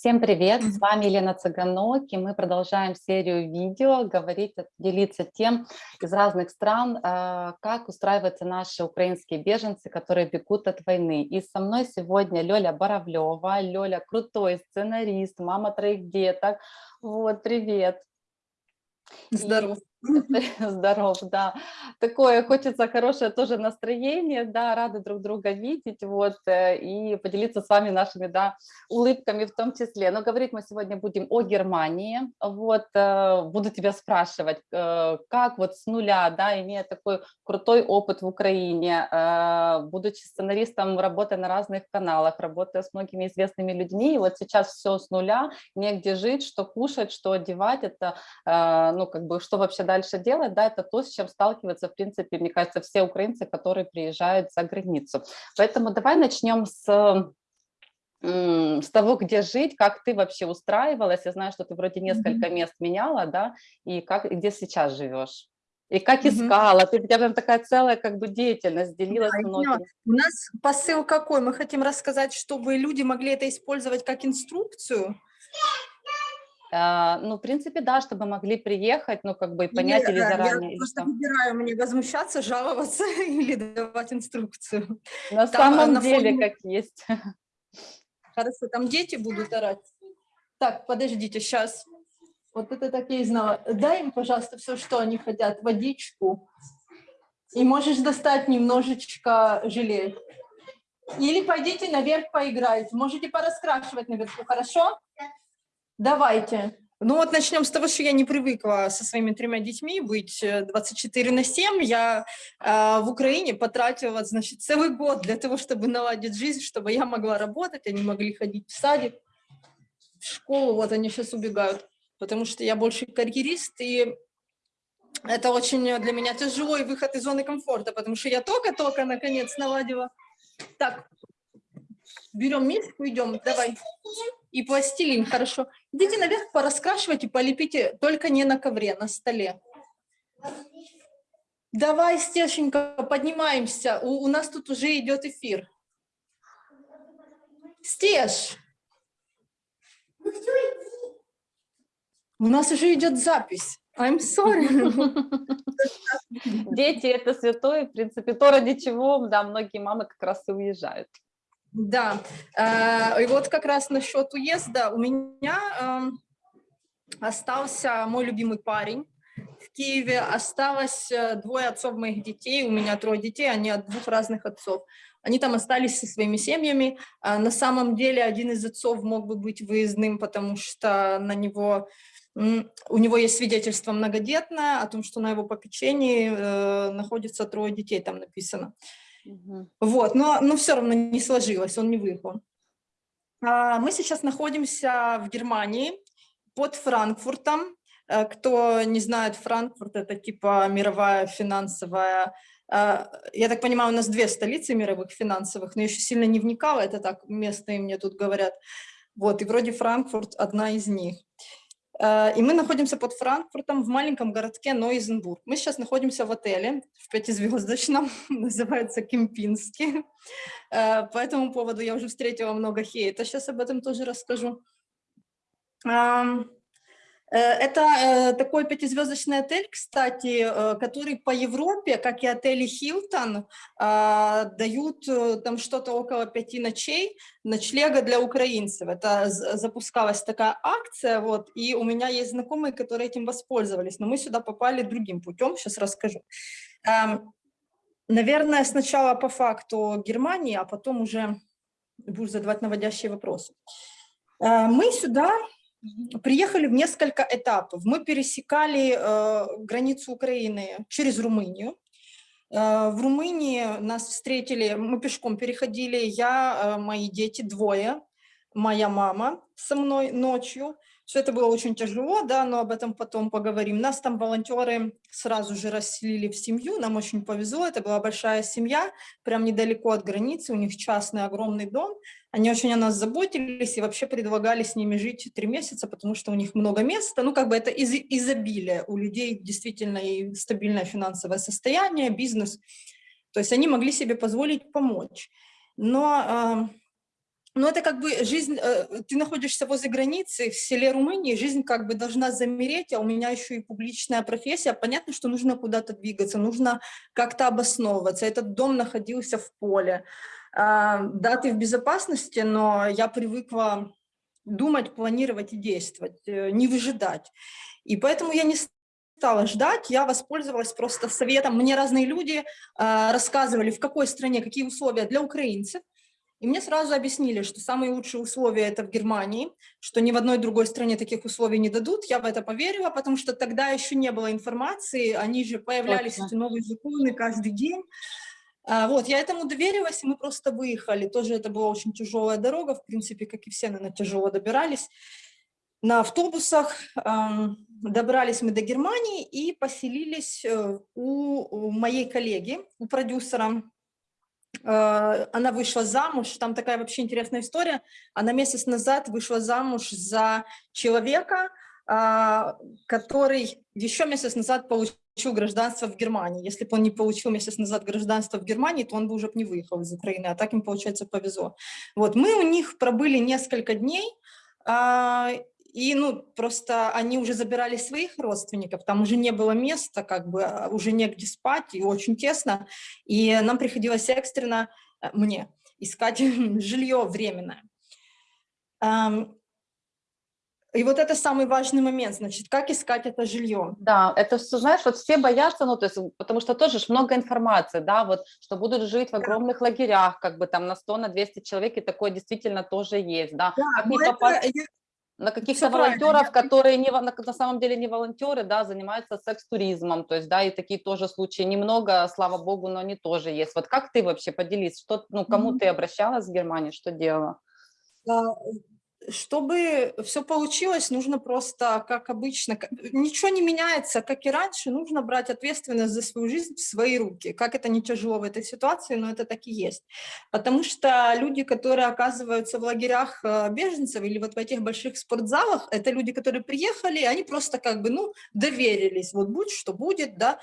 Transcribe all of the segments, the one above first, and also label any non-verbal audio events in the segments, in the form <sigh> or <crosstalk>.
Всем привет, с вами Елена Цыганок, и мы продолжаем серию видео, говорить, делиться тем из разных стран, а, как устраиваются наши украинские беженцы, которые бегут от войны. И со мной сегодня Лёля Боровлева. Лёля крутой сценарист, мама троих деток. Вот, привет. Здорово. <laughs> Здоров, да. Такое хочется хорошее тоже настроение, да, рады друг друга видеть, вот, э, и поделиться с вами нашими, да, улыбками в том числе. Но говорить мы сегодня будем о Германии, вот, э, буду тебя спрашивать, э, как вот с нуля, да, имея такой крутой опыт в Украине, будучи сценаристом, работая на разных каналах, работая с многими известными людьми, вот сейчас все с нуля, негде жить, что кушать, что одевать, это, ну, как бы, что вообще дальше делать, да, это то, с чем сталкиваются, в принципе, мне кажется, все украинцы, которые приезжают за границу. Поэтому давай начнем с с того, где жить, как ты вообще устраивалась. Я знаю, что ты вроде несколько mm -hmm. мест меняла, да, и как, где сейчас живешь. И как искала, mm -hmm. ты, у тебя прям такая целая как бы деятельность, делилась да, многими. У нас посыл какой? Мы хотим рассказать, чтобы люди могли это использовать как инструкцию, ну, в принципе, да, чтобы могли приехать, ну, как бы и понять или, или заранее. Я просто выбираю, мне возмущаться, жаловаться <laughs> или давать инструкцию. На там, самом на деле, фоне... как есть. Хорошо, там дети будут орать. Так, подождите, сейчас. Вот это так я и знала. Дай им, пожалуйста, все, что они хотят, водичку. И можешь достать немножечко желе. Или пойдите наверх поиграйте. Можете пораскрашивать наверху, хорошо? Давайте. Ну вот начнем с того, что я не привыкла со своими тремя детьми быть 24 э, на 7. Я э, в Украине потратила, значит, целый год для того, чтобы наладить жизнь, чтобы я могла работать, они могли ходить в садик, в школу, вот они сейчас убегают, потому что я больше карьерист, и это очень для меня тяжелый выход из зоны комфорта, потому что я только-только, наконец, наладила. Так, берем миску, идем, давай и пластилин, хорошо. Идите наверх, пораскрашивайте, полепите, только не на ковре, на столе. Давай, Стешенька, поднимаемся. У, у нас тут уже идет эфир. Стеш! У нас уже идет запись. I'm sorry. <laughs> Дети – это святое, в принципе, то, ради чего, да, многие мамы как раз и уезжают. Да, э, и вот как раз насчет уезда у меня эм, остался мой любимый парень в Киеве, осталось э, двое отцов моих детей, у меня трое детей, они от двух разных отцов. Они там остались со своими семьями. А на самом деле один из отцов мог бы быть выездным, потому что на него, у него есть свидетельство многодетное о том, что на его попечении э, находится трое детей, там написано. Вот, но, но все равно не сложилось, он не выехал. А, мы сейчас находимся в Германии под Франкфуртом. Э, кто не знает, Франкфурт – это типа мировая финансовая э, я так понимаю, у нас две столицы мировых финансовых, но еще сильно не вникала, это так местные мне тут говорят. Вот, и вроде Франкфурт одна из них. Э, и мы находимся под Франкфуртом в маленьком городке Нойзенбург. Мы сейчас находимся в отеле в пятизвездочном, <laughs> называется Кемпинский. Э, по этому поводу я уже встретила много хейта, сейчас об этом тоже расскажу. Э, это э, такой пятизвездочный отель, кстати, э, который по Европе, как и отели Хилтон, дают там что-то около пяти ночей ночлега для украинцев. Это запускалась такая акция, вот, и у меня есть знакомые, которые этим воспользовались, но мы сюда попали другим путем, сейчас расскажу. Эм, наверное, сначала по факту Германии, а потом уже будешь задавать наводящие вопросы. Мы сюда приехали в несколько этапов. Мы пересекали э, границу Украины через Румынию. Э, в Румынии нас встретили, мы пешком переходили, я, э, мои дети, двое, моя мама со мной ночью. Все это было очень тяжело, да, но об этом потом поговорим. Нас там волонтеры сразу же расселили в семью, нам очень повезло, это была большая семья, прям недалеко от границы, у них частный огромный дом. Они очень о нас заботились и вообще предлагали с ними жить три месяца, потому что у них много места. Ну, как бы это из изобилие. У людей действительно и стабильное финансовое состояние, бизнес. То есть они могли себе позволить помочь. Но но это как бы жизнь, э, ты находишься возле границы в селе Румынии, жизнь как бы должна замереть, а у меня еще и публичная профессия. Понятно, что нужно куда-то двигаться, нужно как-то обосновываться. Этот дом находился в поле. А, да, ты в безопасности, но я привыкла думать, планировать и действовать, э, не выжидать. И поэтому я не стала ждать, я воспользовалась просто советом. Мне разные люди а, рассказывали, в какой стране, какие условия для украинцев. И мне сразу объяснили, что самые лучшие условия это в Германии, что ни в одной другой стране таких условий не дадут. Я в это поверила, потому что тогда еще не было информации, они же появлялись, Точно. эти новые законы каждый день. А, вот, я этому доверилась, и мы просто выехали. Тоже это была очень тяжелая дорога, в принципе, как и все, наверное, тяжело добирались. На автобусах добрались мы до Германии и поселились э, у моей коллеги, у продюсера, она вышла замуж, там такая вообще интересная история, она месяц назад вышла замуж за человека, а, который еще месяц назад получил гражданство в Германии. Если бы он не получил месяц назад гражданство в Германии, то он бы уже не выехал из Украины, а так им, получается, повезло. Вот, мы у них пробыли несколько дней, а, и, ну, просто они уже забирали своих родственников, там уже не было места, как бы, а, уже негде спать, и очень тесно, и нам приходилось экстренно, э, мне, искать <laughs> жилье временное. И вот это самый важный момент, значит, как искать это жилье. Да, это все, знаешь, вот все боятся, ну, то есть, потому что тоже много информации, да, вот, что будут жить в огромных да. лагерях, как бы там на 100, на 200 человек, и такое действительно тоже есть, да. Да, как это, попасть на каких-то волонтеров, которые не, на, на самом деле не волонтеры, да, занимаются секс-туризмом, то есть, да, и такие тоже случаи немного, слава богу, но они тоже есть. Вот как ты вообще поделись, что, ну, кому mm -hmm. ты обращалась в Германии, что делала? Чтобы все получилось, нужно просто, как обычно, ничего не меняется, как и раньше, нужно брать ответственность за свою жизнь в свои руки. Как это не тяжело в этой ситуации, но это так и есть. Потому что люди, которые оказываются в лагерях э, беженцев или вот в этих больших спортзалах, это люди, которые приехали, они просто как бы, ну, доверились, вот будь что будет, да,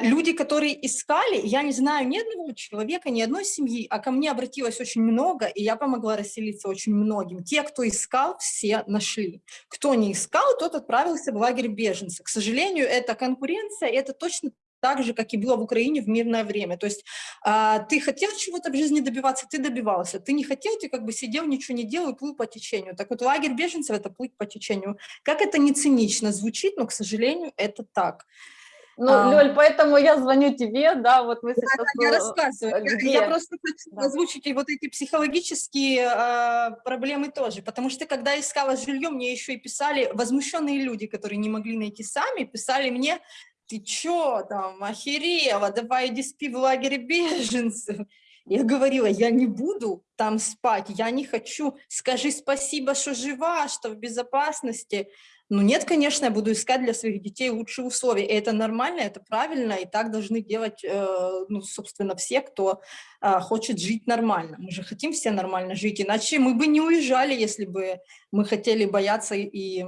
люди, которые искали, я не знаю ни одного человека, ни одной семьи, а ко мне обратилось очень много, и я помогла расселиться очень многим. Те, кто искал, все нашли. Кто не искал, тот отправился в лагерь беженцев. К сожалению, это конкуренция, это точно так же, как и было в Украине в мирное время. То есть а, ты хотел чего-то в жизни добиваться, ты добивался. Ты не хотел, ты как бы сидел, ничего не делал и плыл по течению. Так вот, лагерь беженцев – это плыть по течению. Как это не цинично звучит, но, к сожалению, это так. Ну, а, Лёль, поэтому я звоню тебе, да, вот мы сейчас... Да, я рассказываю. Где? Я просто хочу да. озвучить вот эти психологические а, проблемы тоже, потому что когда искала жилье, мне еще и писали возмущенные люди, которые не могли найти сами, писали мне, ты чё там, охерела, давай иди спи в лагере беженцев. Я говорила, я не буду там спать, я не хочу, скажи спасибо, что жива, что в безопасности. Ну нет, конечно, я буду искать для своих детей лучшие условия. И это нормально, это правильно, и так должны делать, э, ну, собственно, все, кто э, хочет жить нормально. Мы же хотим все нормально жить, иначе мы бы не уезжали, если бы мы хотели бояться и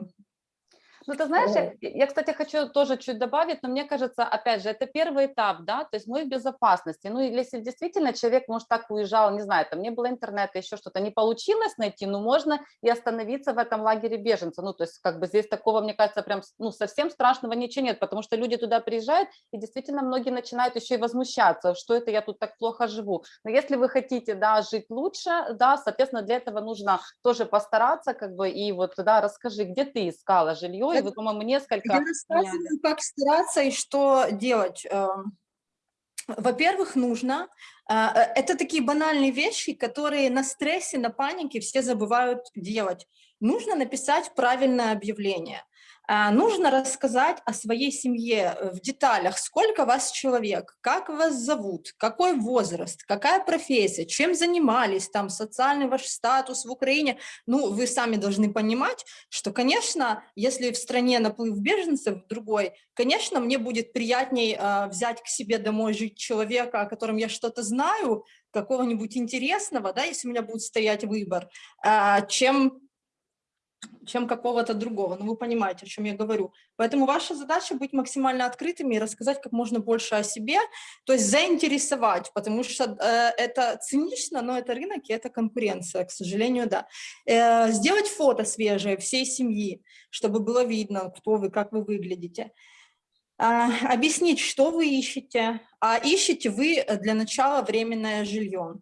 ну, ты знаешь, я, я, кстати, хочу тоже чуть добавить, но мне кажется, опять же, это первый этап, да, то есть мы в безопасности. Ну, если действительно человек, может, так уезжал, не знаю, там не было интернета, еще что-то, не получилось найти, ну, можно и остановиться в этом лагере беженца. Ну, то есть, как бы здесь такого, мне кажется, прям, ну, совсем страшного ничего нет, потому что люди туда приезжают, и действительно многие начинают еще и возмущаться, что это я тут так плохо живу. Но если вы хотите, да, жить лучше, да, соответственно, для этого нужно тоже постараться, как бы, и вот, да, расскажи, где ты искала жилье, и вы, по-моему, несколько... Я рассказываю, как стараться и что делать. Эм, во-первых, нужно... Э, э, это такие банальные вещи, которые на стрессе, на панике все забывают делать. Нужно написать правильное объявление. А, нужно рассказать о своей семье э, в деталях, сколько вас человек, как вас зовут, какой возраст, какая профессия, чем занимались, там, социальный ваш статус в Украине. Ну, вы сами должны понимать, что, конечно, если в стране наплыв беженцев другой, конечно, мне будет приятней э, взять к себе домой жить человека, о котором я что-то знаю, какого-нибудь интересного, да, если у меня будет стоять выбор, э, чем чем какого-то другого. Ну, вы понимаете, о чем я говорю. Поэтому ваша задача быть максимально открытыми и рассказать как можно больше о себе, то есть заинтересовать, потому что э, это цинично, но это рынок и это конкуренция, к сожалению, да. Э, сделать фото свежее всей семьи, чтобы было видно, кто вы, как вы выглядите. Э, объяснить, что вы ищете, а ищете вы для начала временное жилье.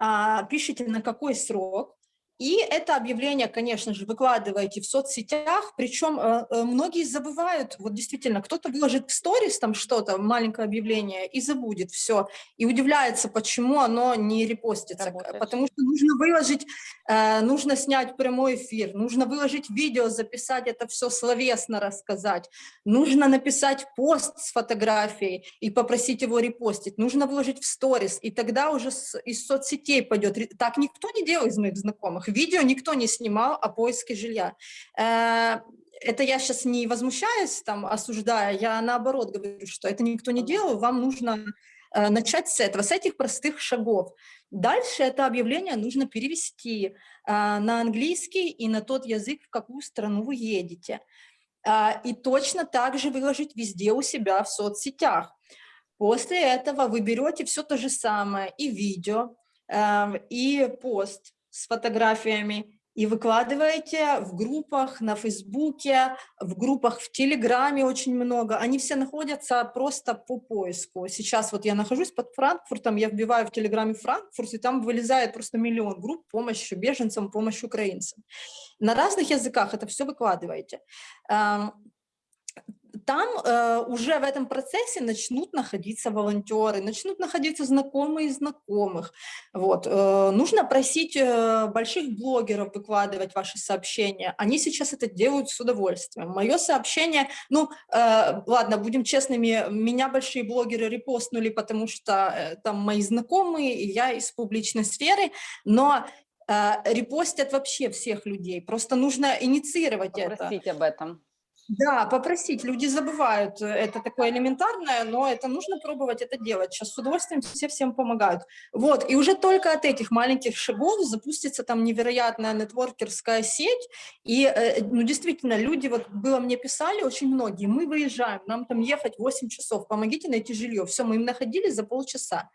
Э, пишите, на какой срок, и это объявление, конечно же, выкладываете в соцсетях, причем э, э, многие забывают, вот действительно, кто-то выложит в сторис там что-то, маленькое объявление, и забудет все, и удивляется, почему оно не репостится, Работает. потому что нужно выложить, э, нужно снять прямой эфир, нужно выложить видео, записать это все словесно рассказать, нужно написать пост с фотографией и попросить его репостить, нужно выложить в сторис, и тогда уже из соцсетей пойдет. Так никто не делает из моих знакомых видео никто не снимал о поиске жилья. Э, это я сейчас не возмущаюсь, там, осуждая, я наоборот говорю, что это никто не делал, вам нужно э, начать с этого, с этих простых шагов. Дальше это объявление нужно перевести э, на английский и на тот язык, в какую страну вы едете. И точно так же выложить везде у себя в соцсетях. После этого вы берете все то же самое, и видео, и пост, с фотографиями и выкладываете в группах на Фейсбуке, в группах в Телеграме очень много. Они все находятся просто по поиску. Сейчас вот я нахожусь под Франкфуртом, я вбиваю в Телеграме Франкфурт, и там вылезает просто миллион групп помощи беженцам, помощи украинцам. На разных языках это все выкладываете там э, уже в этом процессе начнут находиться волонтеры, начнут находиться знакомые знакомых. Вот. Э, нужно просить э, больших блогеров выкладывать ваши сообщения. Они сейчас это делают с удовольствием. Мое сообщение, ну, э, ладно, будем честными, меня большие блогеры репостнули, потому что э, там мои знакомые, и я из публичной сферы, но э, репостят вообще всех людей. Просто нужно инициировать Попросить это. об этом. Да, попросить. Люди забывают, э, это такое элементарное, но это нужно пробовать это делать. Сейчас с удовольствием все всем помогают. Вот, и уже только от этих маленьких шагов запустится там невероятная нетворкерская сеть. И, э, ну, действительно, люди, вот было мне писали очень многие, мы выезжаем, нам там ехать 8 часов, помогите найти жилье. Все, мы им находили за полчаса.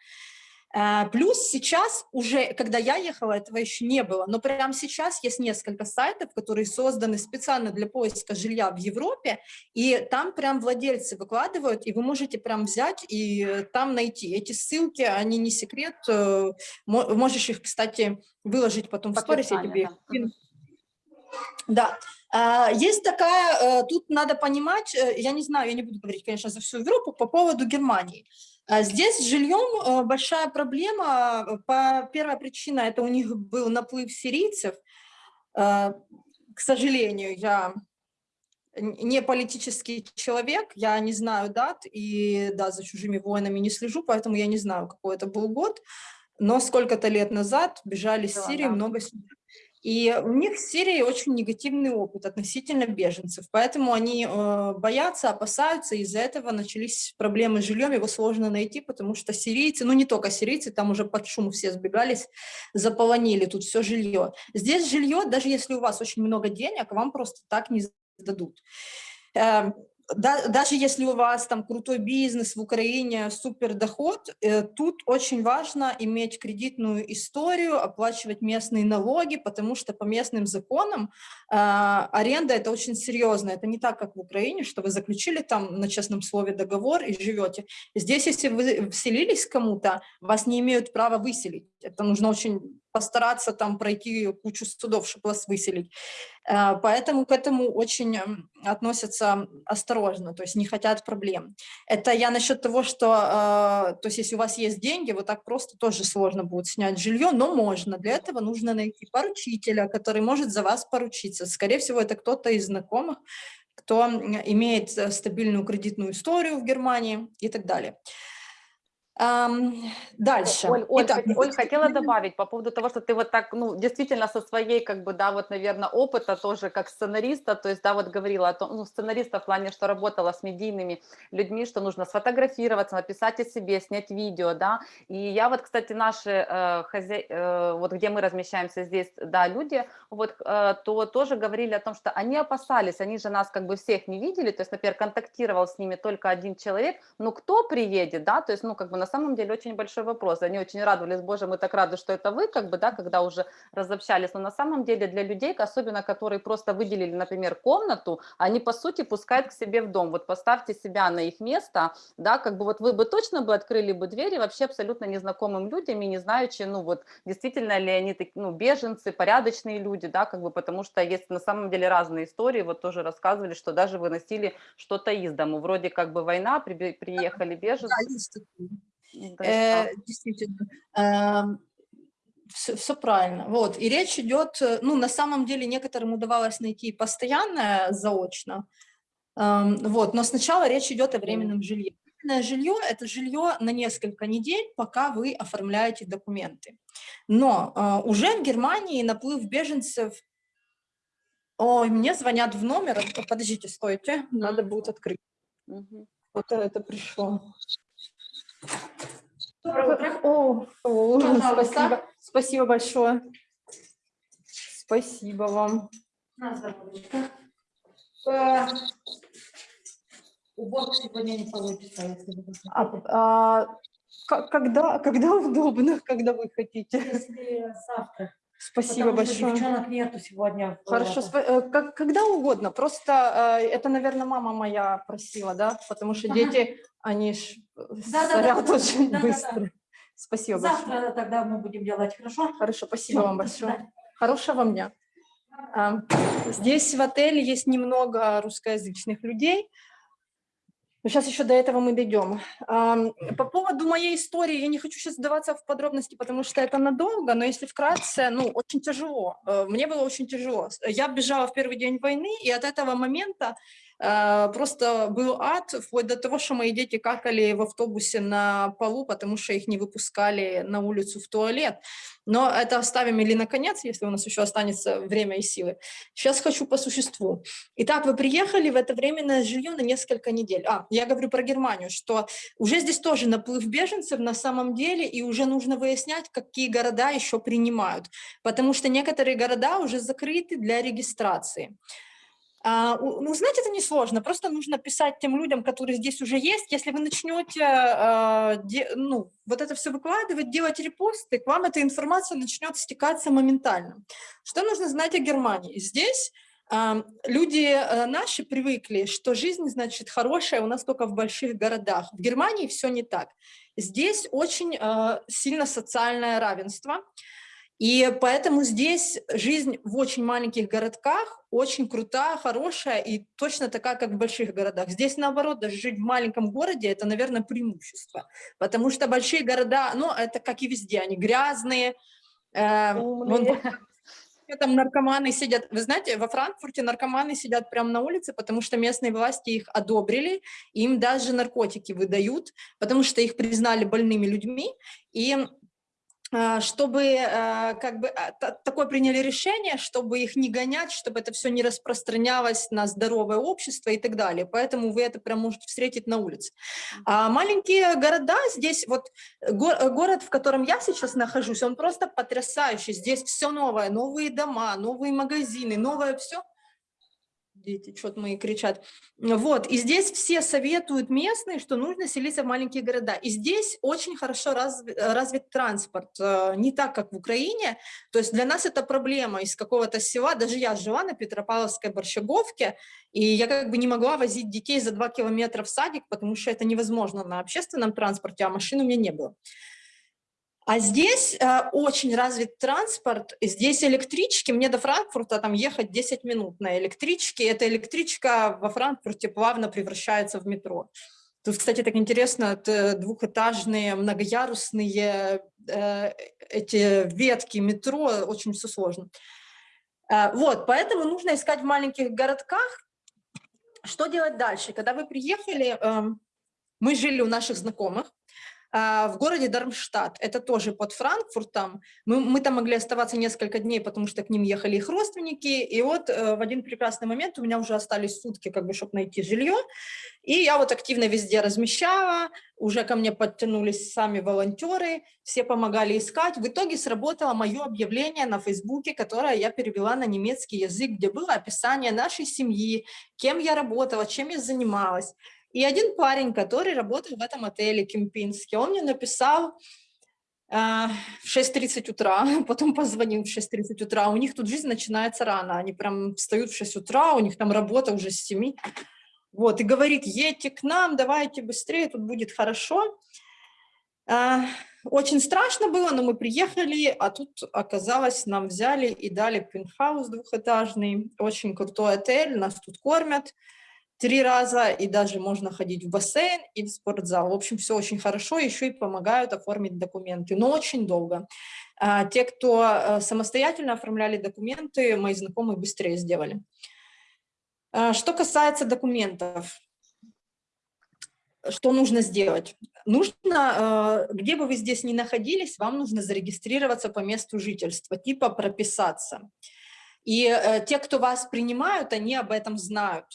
Э, плюс сейчас уже, когда я ехала, этого еще не было, но прямо сейчас есть несколько сайтов, которые созданы специально для поиска жилья в Европе, и там прям владельцы выкладывают, и вы можете прям взять и там найти. Эти ссылки, они не секрет, э, можешь их, кстати, выложить потом в сторис, я тебе да. Есть такая, э, тут надо понимать, я не знаю, я не буду говорить, конечно, за всю Европу, по поводу Германии. А здесь с жильем э, большая проблема. По, первая причина – это у них был наплыв сирийцев. Э, к сожалению, я не политический человек, я не знаю дат, и да, за чужими войнами не слежу, поэтому я не знаю, какой это был год. Но сколько-то лет назад бежали с Сирии да. много сирийцев. И у них в Сирии очень негативный опыт относительно беженцев, поэтому они э, боятся, опасаются, из-за этого начались проблемы с жильем, его сложно найти, потому что сирийцы, ну не только сирийцы, там уже под шум все сбегались, заполонили тут все жилье. Здесь жилье, даже если у вас очень много денег, вам просто так не дадут. Да, даже если у вас там крутой бизнес в Украине, супер доход, э, тут очень важно иметь кредитную историю, оплачивать местные налоги, потому что по местным законам э, аренда это очень серьезно. Это не так, как в Украине, что вы заключили там на честном слове договор и живете. Здесь, если вы вселились кому-то, вас не имеют права выселить. Это нужно очень постараться там пройти кучу судов, чтобы вас выселить. Э, поэтому к этому очень относятся осторожно, то есть не хотят проблем. Это я насчет того, что, э, то есть если у вас есть деньги, вот так просто тоже сложно будет снять жилье, но можно. Для этого нужно найти поручителя, который может за вас поручиться. Скорее всего, это кто-то из знакомых, кто имеет э, стабильную кредитную историю в Германии и так далее. Дальше. Оль, Оль, Итак, Оль, хотела добавить по поводу того, что ты вот так, ну, действительно со своей, как бы, да, вот, наверное, опыта тоже как сценариста, то есть, да, вот говорила о том, ну, сценариста в плане, что работала с медийными людьми, что нужно сфотографироваться, написать о себе, снять видео, да, и я вот, кстати, наши э, хозя- э, вот где мы размещаемся здесь, да, люди, вот, э, то тоже говорили о том, что они опасались, они же нас как бы всех не видели, то есть, например, контактировал с ними только один человек, ну, кто приедет, да, то есть, ну, как бы на самом деле очень большой вопрос, они очень радовались, боже, мы так рады, что это вы, как бы, да, когда уже разобщались, но на самом деле для людей, особенно которые просто выделили, например, комнату, они, по сути, пускают к себе в дом, вот поставьте себя на их место, да, как бы вот вы бы точно бы открыли бы двери вообще абсолютно незнакомым людям и не знаючи, ну, вот, действительно ли они, так- ну, беженцы, порядочные люди, да, как бы, потому что есть на самом деле разные истории, вот тоже рассказывали, что даже выносили что-то из дому, вроде как бы война, прибе- приехали беженцы, Да, Э, действительно, все, правильно. Вот, и речь идет, э, ну, на самом деле некоторым удавалось найти постоянное заочно, Эм, вот, но сначала речь идет о временном жилье. Временное жилье – это жилье на несколько недель, пока вы оформляете документы. Но э, уже в Германии наплыв беженцев Ой, мне звонят в номер. Подождите, стойте, надо будет открыть. Мгм. Вот это пришло. О, о, Пожалуйста. спасибо, спасибо большое. Спасибо вам. На здоровье. Э, Уборку сегодня не получится, если вы хотите. А, а, ко- когда, когда удобно, <laughs> когда вы хотите. Если завтра. Спасибо потому что большое. девчонок нету сегодня. Хорошо, э, как- когда угодно. Просто э, это, наверное, мама моя просила, да? Потому что дети, они ж э, Да-да-да. сорят очень Да-да-да. быстро. Спасибо большое. Завтра тогда мы будем делать, хорошо? Хорошо, спасибо Всё, вам большое. Хорошего вам дня. А, Здесь в отеле есть немного русскоязычных людей. Но сейчас еще до этого мы дойдем. Ам, По поводу моей истории, я не хочу сейчас сдаваться в подробности, потому что это надолго, но если вкратце, ну, очень тяжело. Э, Мне было очень тяжело. Я бежала в первый день войны, и от этого момента просто был ад, вплоть до того, что мои дети какали в автобусе на полу, потому что их не выпускали на улицу в туалет. Но это оставим или наконец, если у нас еще останется время и силы. Сейчас хочу по существу. Итак, вы приехали в это временное жилье на несколько недель. А, я говорю про Германию, что уже здесь тоже наплыв беженцев на самом деле, и уже нужно выяснять, какие города еще принимают, потому что некоторые города уже закрыты для регистрации. А, у- ну, это несложно, просто нужно писать тем людям, которые здесь уже есть. Если вы начнете а, ну, вот это все выкладывать, делать репосты, к вам эта информация начнет стекаться моментально. Что нужно знать о Германии? Здесь а, люди э, наши привыкли, что жизнь, значит, хорошая у нас только в больших городах. В Германии все не так. Здесь очень э, сильно социальное равенство, и поэтому здесь жизнь в очень маленьких городках очень крутая, хорошая и точно такая, как в больших городах. Здесь, наоборот, даже жить в маленьком городе – это, наверное, преимущество, потому что большие города, ну, это как и везде, они грязные, э, вон <laughs> там наркоманы сидят. Вы знаете, во Франкфурте наркоманы сидят прямо на улице, потому что местные власти их одобрили, им даже наркотики выдают, потому что их признали больными людьми. И чтобы а, как бы а, та- такое приняли решение, чтобы их не гонять, чтобы это все не распространялось на здоровое общество и так далее. Поэтому вы это прям можете встретить на улице. А маленькие города здесь, вот го- э, город, в котором я сейчас нахожусь, он просто потрясающий. Здесь все новое, новые дома, новые магазины, новое все. Дети что-то мои кричат. Вот, и здесь все советуют местные, что нужно селиться в маленькие города. И здесь очень хорошо разви- э, развит транспорт, э, не так, как в Украине. То есть для нас это проблема из какого-то села. Даже я жила на Петропавловской Борщаговке, и я как бы не могла возить детей за два километра в садик, потому что это невозможно на общественном транспорте, а машин у меня не было. А здесь э, очень развит транспорт, здесь электрички, мне до Франкфурта там ехать 10 минут на электричке, эта электричка во Франкфурте плавно превращается в метро. Тут, кстати, так интересно, двухэтажные, многоярусные э, эти ветки метро, очень все сложно. Э, вот, поэтому нужно искать в маленьких городках. Что делать дальше? Когда вы приехали, эм, мы жили у наших знакомых, в городе Дармштадт. Это тоже под Франкфуртом. Мы, мы там могли оставаться несколько дней, потому что к ним ехали их родственники. И вот э, в один прекрасный момент у меня уже остались сутки, как бы, чтобы найти жилье. И я вот активно везде размещала, уже ко мне подтянулись сами волонтеры, все помогали искать. В итоге сработало мое объявление на Фейсбуке, которое я перевела на немецкий язык, где было описание нашей семьи, кем я работала, чем я занималась. И один парень, который работал в этом отеле Кемпинске, он мне написал э, в 6.30 утра, <laughs> потом позвонил в 6.30 утра, у них тут жизнь начинается рано, они прям встают в 6 утра, у них там работа уже с 7, вот, и говорит, едьте к нам, давайте быстрее, тут будет хорошо. Э, очень страшно было, но мы приехали, а тут оказалось, нам взяли и дали пентхаус двухэтажный, очень крутой отель, нас тут кормят, три раза, и даже можно ходить в бассейн и в спортзал. В общем, все очень хорошо, еще и помогают оформить документы, но очень долго. А, те, кто э, самостоятельно оформляли документы, мои знакомые быстрее сделали. А, что касается документов, что нужно сделать? Нужно, э, где бы вы здесь ни находились, вам нужно зарегистрироваться по месту жительства, типа прописаться. И э, те, кто вас принимают, они об этом знают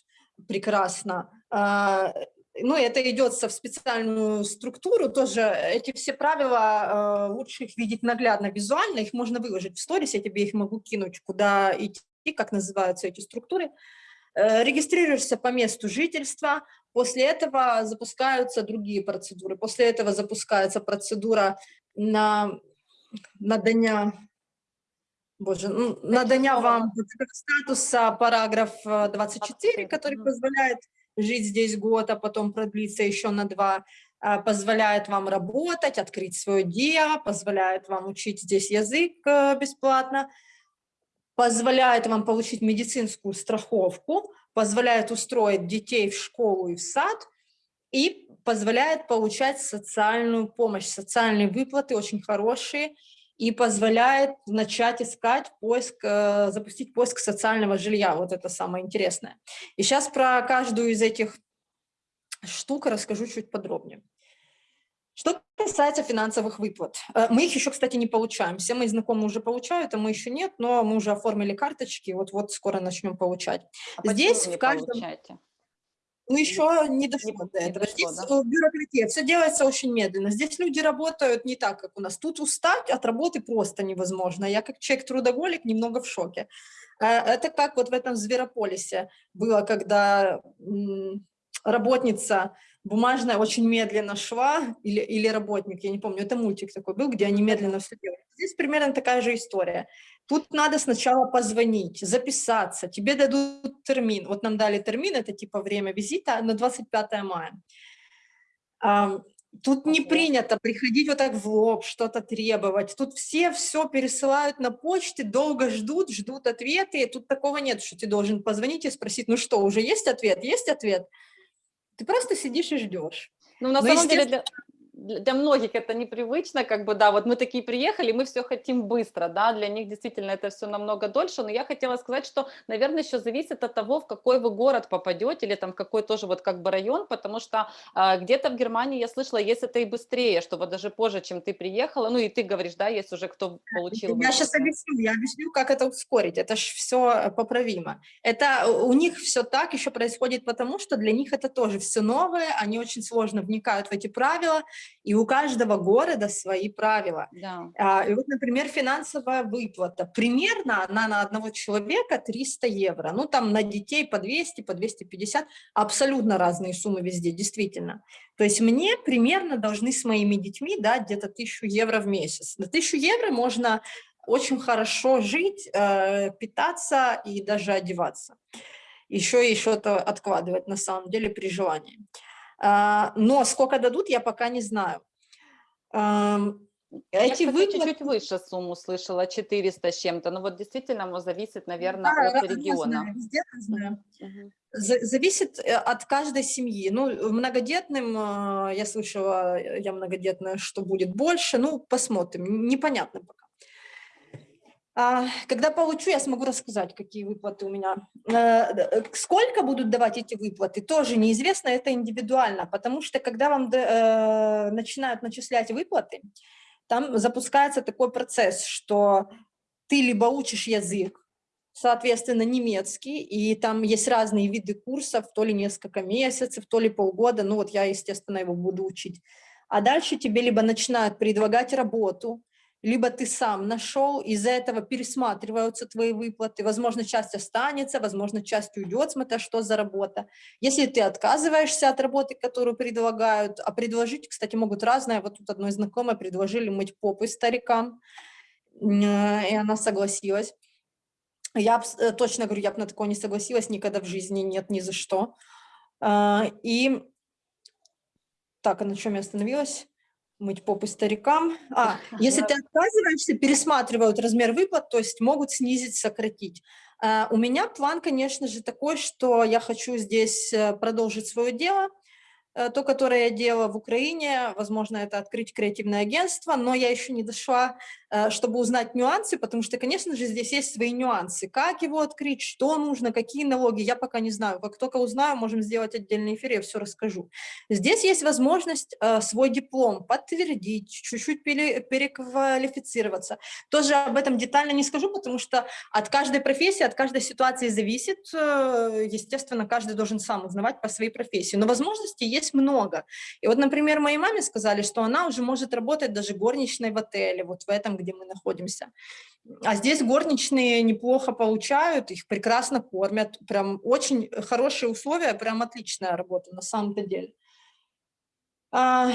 прекрасно. А, ну, это идется в специальную структуру, тоже эти все правила, а, лучше их видеть наглядно, визуально, их можно выложить в сторис, я тебе их могу кинуть, куда идти, как называются эти структуры. Э, регистрируешься по месту жительства, после этого запускаются другие процедуры, после этого запускается процедура на надання Боже, ну, надання вам статуса параграф 24, э, который позволяет жить здесь год, а потом продлиться еще на два, а, позволяет вам работать, открыть свое дело, позволяет вам учить здесь язык э, бесплатно, позволяет вам получить медицинскую страховку, позволяет устроить детей в школу и в сад и позволяет получать социальную помощь, социальные выплаты очень хорошие, и позволяет начать искать поиск, э, запустить поиск социального жилья. Вот это самое интересное. И сейчас про каждую из этих штук расскажу чуть подробнее. Что касается финансовых выплат, э, мы их еще, кстати, не получаем. Все мои знакомые уже получают, а мы еще нет, но мы уже оформили карточки, вот-вот скоро начнем получать. А Здесь в каждом... Получаете? Ну, еще не дошло не, до этого. Дошло, Здесь да? бюрократия, все делается очень медленно. Здесь люди работают не так, как у нас. Тут устать от работы просто невозможно. Я как человек-трудоголик немного в шоке. Э, это как вот в этом Зверополисе было, когда работница бумажная очень медленно шла, или, или работник, я не помню, это мультик такой был, где они медленно все делают. Здесь примерно такая же история. Тут надо сначала позвонить, записаться, тебе дадут термин. Вот нам дали термин, это типа время визита на 25 мая. Тут не принято приходить вот так в лоб, что-то требовать. Тут все все пересылают на почте, долго ждут, ждут ответы. Тут такого нет, что ты должен позвонить и спросить, ну что, уже есть ответ? Есть ответ? Ты просто сидишь и ждешь. Ну, на Но самом деле, для, для многих это непривычно, как бы, да, вот мы такие приехали, мы все хотим быстро, да, для них действительно это все намного дольше, но я хотела сказать, что, наверное, еще зависит от того, в какой вы город попадете, или там в какой тоже вот как бы район, потому что э, где-то в Германии я слышала, есть это и быстрее, что вот даже позже, чем ты приехала, ну и ты говоришь, да, есть уже кто получил. Я сейчас объясню, я объясню, как это ускорить, это же все поправимо. Это у них все так еще происходит потому, что для них это тоже все новое, они очень сложно вникают в эти правила, и у каждого города свои правила. Да. А, и вот, например, финансовая выплата. Примерно она на одного человека 300 евро. Ну, там на детей по 200, по 250. Абсолютно разные суммы везде, действительно. То есть мне примерно должны с моими детьми дать где-то 1000 евро в месяц. На 1000 евро можно очень хорошо жить, э, питаться и даже одеваться. Еще и что-то откладывать на самом деле при желании. А, но сколько дадут, я пока не знаю. Эти я, выплаты... чуть-чуть выше сумму слышала, 400 с чем-то, но вот действительно зависит, наверное, да, от региона. Разное, везде разное. Угу. Зависит э, от каждой семьи. Ну, многодетным, э, я слышала, я многодетная, что будет больше, ну, посмотрим, непонятно пока. А, Когда получу, я смогу рассказать, какие выплаты у меня. Э, э, Сколько будут давать эти выплаты, тоже неизвестно, это индивидуально, потому что когда вам э, начинают начислять выплаты, там запускается такой процесс, что ты либо учишь язык, соответственно, немецкий, и там есть разные виды курсов, то ли несколько месяцев, то ли полгода, ну вот я, естественно, его буду учить. А дальше тебе либо начинают предлагать работу, либо ты сам нашел, из-за этого пересматриваются твои выплаты, возможно, часть останется, возможно, часть уйдет, смотря что за работа. Если ты отказываешься от работы, которую предлагают, а предложить, кстати, могут разное, вот тут одной знакомой предложили мыть попы старикам, э, и она согласилась. Я э, точно говорю, я бы на такое не согласилась никогда в жизни, нет, ни за что. А, И так, а на чем я остановилась? Мыть попы старикам. А, <laughs> если ты отказываешься, пересматривают размер выплат, то есть могут снизить, сократить. А, У меня план, конечно же, такой, что я хочу здесь э, продолжить свое дело, э, то, которое я делала в Украине, возможно, это открыть креативное агентство, но я еще не дошла, чтобы узнать нюансы, потому что, конечно же, здесь есть свои нюансы. Как его открыть, что нужно, какие налоги, я пока не знаю. Как только узнаю, можем сделать отдельный эфир, я все расскажу. Здесь есть возможность э, свой диплом подтвердить, чуть-чуть пере- переквалифицироваться. Тоже об этом детально не скажу, потому что от каждой профессии, от каждой ситуации зависит. э, Естественно, каждый должен сам узнавать по своей профессии. Но возможностей есть много. И вот, например, моей маме сказали, что она уже может работать даже горничной в отеле, вот в этом, где мы находимся. А здесь горничные неплохо получают, их прекрасно кормят, прям очень хорошие условия, прям отличная работа на самом-то деле. А,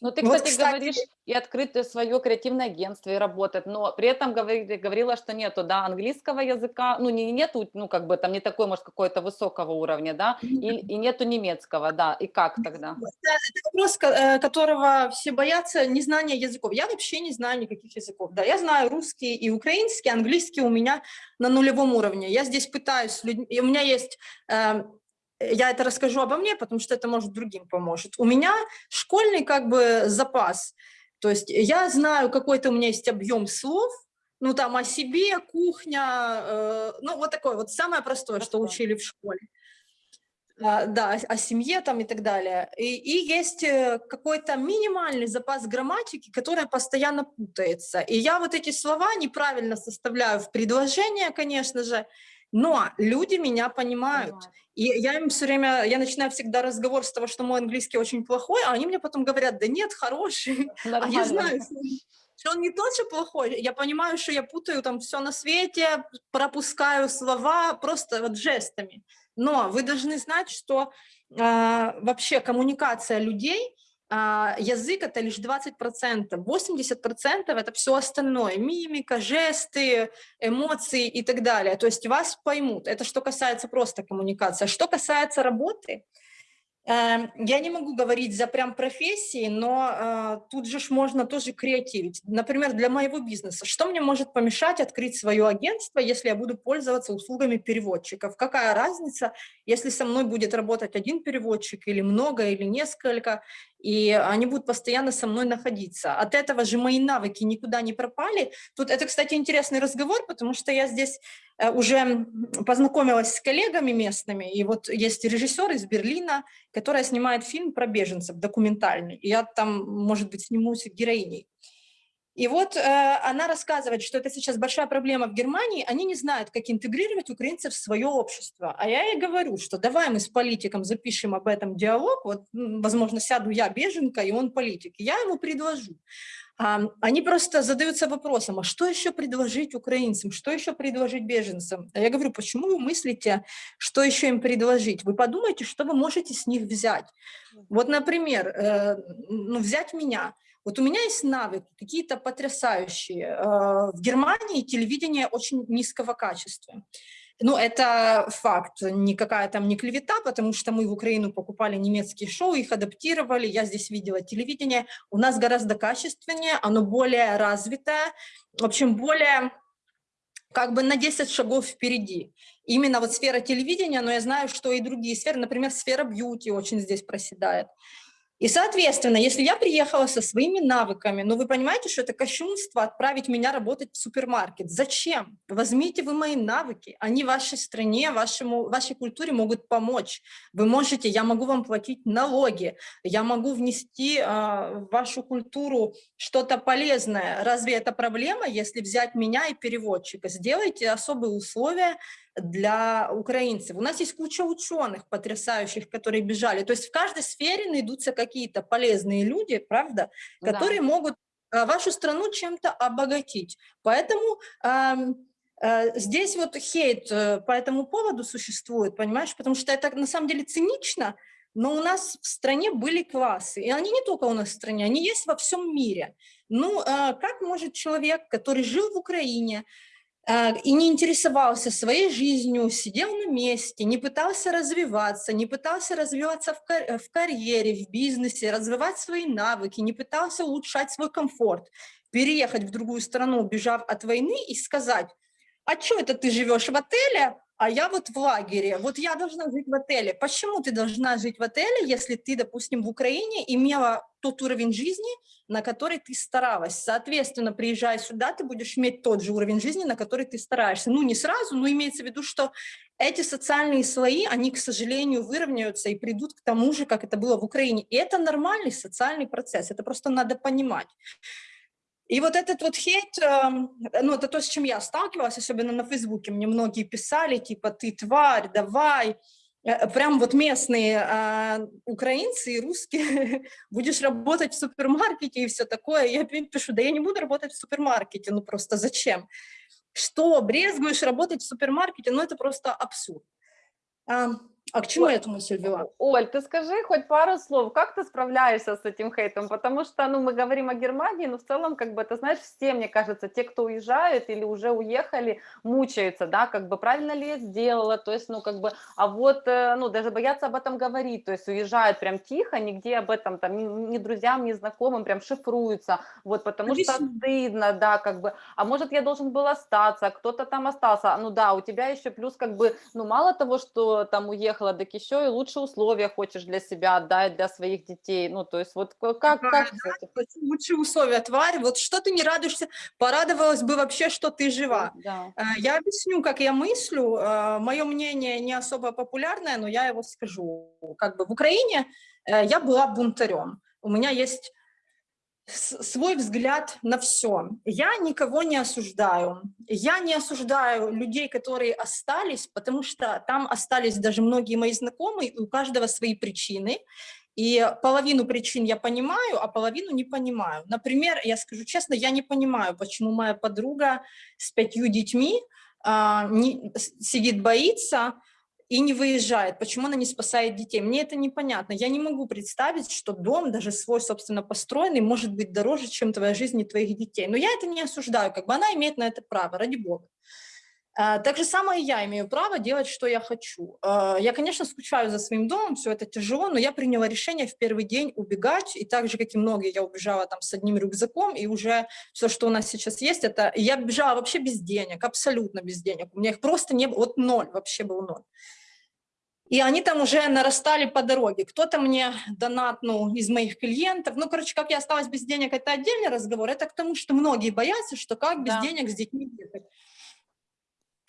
Ну, ты, Вот, кстати, кстати- говоришь и открыть свое креативное агентство, и работать, но при этом говори- говорила, что нету, да, английского языка, ну, не нету, ну, как бы там не такой, может, какой-то высокого уровня, да, и, и нету немецкого, да, и как тогда? Это вопрос, э, которого все боятся, незнание языков. Я вообще не знаю никаких языков. Да, я знаю русский и украинский, английский у меня на нулевом уровне. Я здесь пытаюсь, и у меня есть, э, я это расскажу обо мне, потому что это, может, другим поможет. У меня школьный как бы запас. То есть я знаю, какой-то у меня есть объем слов, ну там о себе, кухня, э, ну вот такое вот самое простое, что учили в школе. А, да, о, о семье там и так далее. И, и есть э, какой-то минимальный запас грамматики, которая постоянно путается. И я вот эти слова неправильно составляю в предложение, конечно же, но люди меня понимают. Понимаю. И я им все время, я начинаю всегда разговор с того, что мой английский очень плохой, а они мне потом говорят, да нет, хороший. <laughs> А я Нормально. знаю, что он- не тот же плохой. Я понимаю, что я путаю там все на свете, пропускаю слова просто вот жестами. Но вы должны знать, что а, вообще коммуникация людей, язык это лишь 20%, 80% это все остальное, мимика, жесты, эмоции и так далее. То есть вас поймут. Это что касается просто коммуникации. А Что касается работы, Эм, Я не могу говорить за прям профессии, но э, тут же можно тоже креативить. Например, для моего бизнеса. Что мне может помешать открыть свое агентство, если я буду пользоваться услугами переводчиков? Какая разница, если со мной будет работать один переводчик или много, или несколько, и они будут постоянно со мной находиться. От этого же мои навыки никуда не пропали. Тут это, кстати, интересный разговор, потому что я здесь э, уже познакомилась с коллегами местными, и вот есть режиссер из Берлина, которая снимает фильм про беженцев, документальный. И я там, может быть, снимусь героиней. И вот э, она рассказывает, что это сейчас большая проблема в Германии, они не знают, как интегрировать украинцев в свое общество. А я ей говорю, что давай мы с политиком запишем об этом диалог, вот, возможно, сяду я беженка, и он политик, я ему предложу. А, они просто задаются вопросом, а что еще предложить украинцам, что еще предложить беженцам? А я говорю, почему вы мыслите, что еще им предложить? Вы подумайте, что вы можете с них взять. Вот, например, э, ну, взять меня. Вот у меня есть навыки какие-то потрясающие. Э, В Германии телевидение очень низкого качества. Ну, это факт, никакая там не клевета, потому что мы в Украину покупали немецкие шоу, их адаптировали, я здесь видела телевидение. У нас гораздо качественнее, оно более развитое, в общем, более как бы на 10 шагов впереди. Именно вот сфера телевидения, но я знаю, что и другие сферы, например, сфера бьюти очень здесь проседает. И, соответственно, если я приехала со своими навыками, ну, вы понимаете, что это кощунство отправить меня работать в супермаркет. Зачем? Возьмите вы мои навыки, они вашей стране, вашему, вашей культуре могут помочь. Вы можете, я могу вам платить налоги, я могу внести э, в вашу культуру что-то полезное. Разве это проблема, если взять меня и переводчика? Сделайте особые условия, для украинцев. У нас есть куча ученых потрясающих, которые бежали. То есть в каждой сфере найдутся какие-то полезные люди, правда, которые да. могут а, вашу страну чем-то обогатить. Поэтому э, э, здесь вот хейт э, по этому поводу существует, понимаешь, потому что это на самом деле цинично, но у нас в стране были классы, и они не только у нас в стране, они есть во всем мире. Ну, э, как может человек, который жил в Украине, и не интересовался своей жизнью, сидел на месте, не пытался развиваться, не пытался развиваться в, кар в карьере, в бизнесе, развивать свои навыки, не пытался улучшать свой комфорт, переехать в другую страну, убежав от войны и сказать, а что это ты живешь в отеле, а я вот в лагере, вот я должна жить в отеле. Почему ты должна жить в отеле, если ты, допустим, в Украине имела тот уровень жизни, на который ты старалась? Соответственно, приезжая сюда, ты будешь иметь тот же уровень жизни, на который ты стараешься. Ну, не сразу, но имеется в виду, что эти социальные слои, они, к сожалению, выровняются и придут к тому же, как это было в Украине. И это нормальный социальный процесс, это просто надо понимать. И вот этот вот хейт, эм, ну, это то, с чем я сталкивалась, особенно на Фейсбуке. Мне многие писали, типа, ты тварь, давай. Э, прям вот местные а, украинцы и русские, <laughs> будешь работать в супермаркете и все такое. Я пишу, да я не буду работать в супермаркете, ну просто зачем? Что, брезгуешь работать в супермаркете? Ну это просто абсурд. А к чему Оль, я эту мысль вела? Оль, ты скажи хоть пару слов, как ты справляешься с этим хейтом? Потому что, ну, мы говорим о Германии, но в целом, как бы, ты знаешь, все, мне кажется, те, кто уезжают или уже уехали, мучаются, да, как бы, правильно ли я сделала, то есть, ну, как бы, а вот, э, ну, даже боятся об этом говорить, то есть уезжают прям тихо, нигде об этом, там, ни, ни друзьям, ни знакомым, прям шифруются, вот, потому Объясню. что стыдно, да, как бы, а может, я должен был остаться, кто-то там остался, ну, да, у тебя еще плюс, как бы, ну, мало того, что там уехал, приехала, так еще и лучшие условия хочешь для себя отдать, для своих детей. Ну, то есть вот как... Да, как да, лучшие условия, тварь. Вот что ты не радуешься? Порадовалась бы вообще, что ты жива. Да. Э, я объясню, как я мыслю. Э, Мое мнение не особо популярное, но я его скажу. Как бы в Украине э, я была бунтарем. У меня есть свой взгляд на все. Я никого не осуждаю. Я не осуждаю людей, которые остались, потому что там остались даже многие мои знакомые, у каждого свои причины. И половину причин я понимаю, а половину не понимаю. Например, я скажу честно, я не понимаю, почему моя подруга с пятью детьми а, не, сидит, боится, и не выезжает, почему она не спасает детей. Мне это непонятно. Я не могу представить, что дом, даже свой, собственно, построенный, может быть дороже, чем твоя жизнь и твоих детей. Но я это не осуждаю, как бы она имеет на это право, ради бога. А, так же самое я имею право делать, что я хочу. А, я, конечно, скучаю за своим домом, все это тяжело, но я приняла решение в первый день убегать, и так же, как и многие, я убежала там с одним рюкзаком, и уже все, что у нас сейчас есть, это... Я бежала вообще без денег, абсолютно без денег. У меня их просто не было, вот ноль, вообще был ноль. И они там уже нарастали по дороге. Кто-то мне донатнул из моих клиентов. Ну, короче, как я осталась без денег, это отдельный разговор. Это к тому, что многие боятся, что как без да. денег с детьми ехать.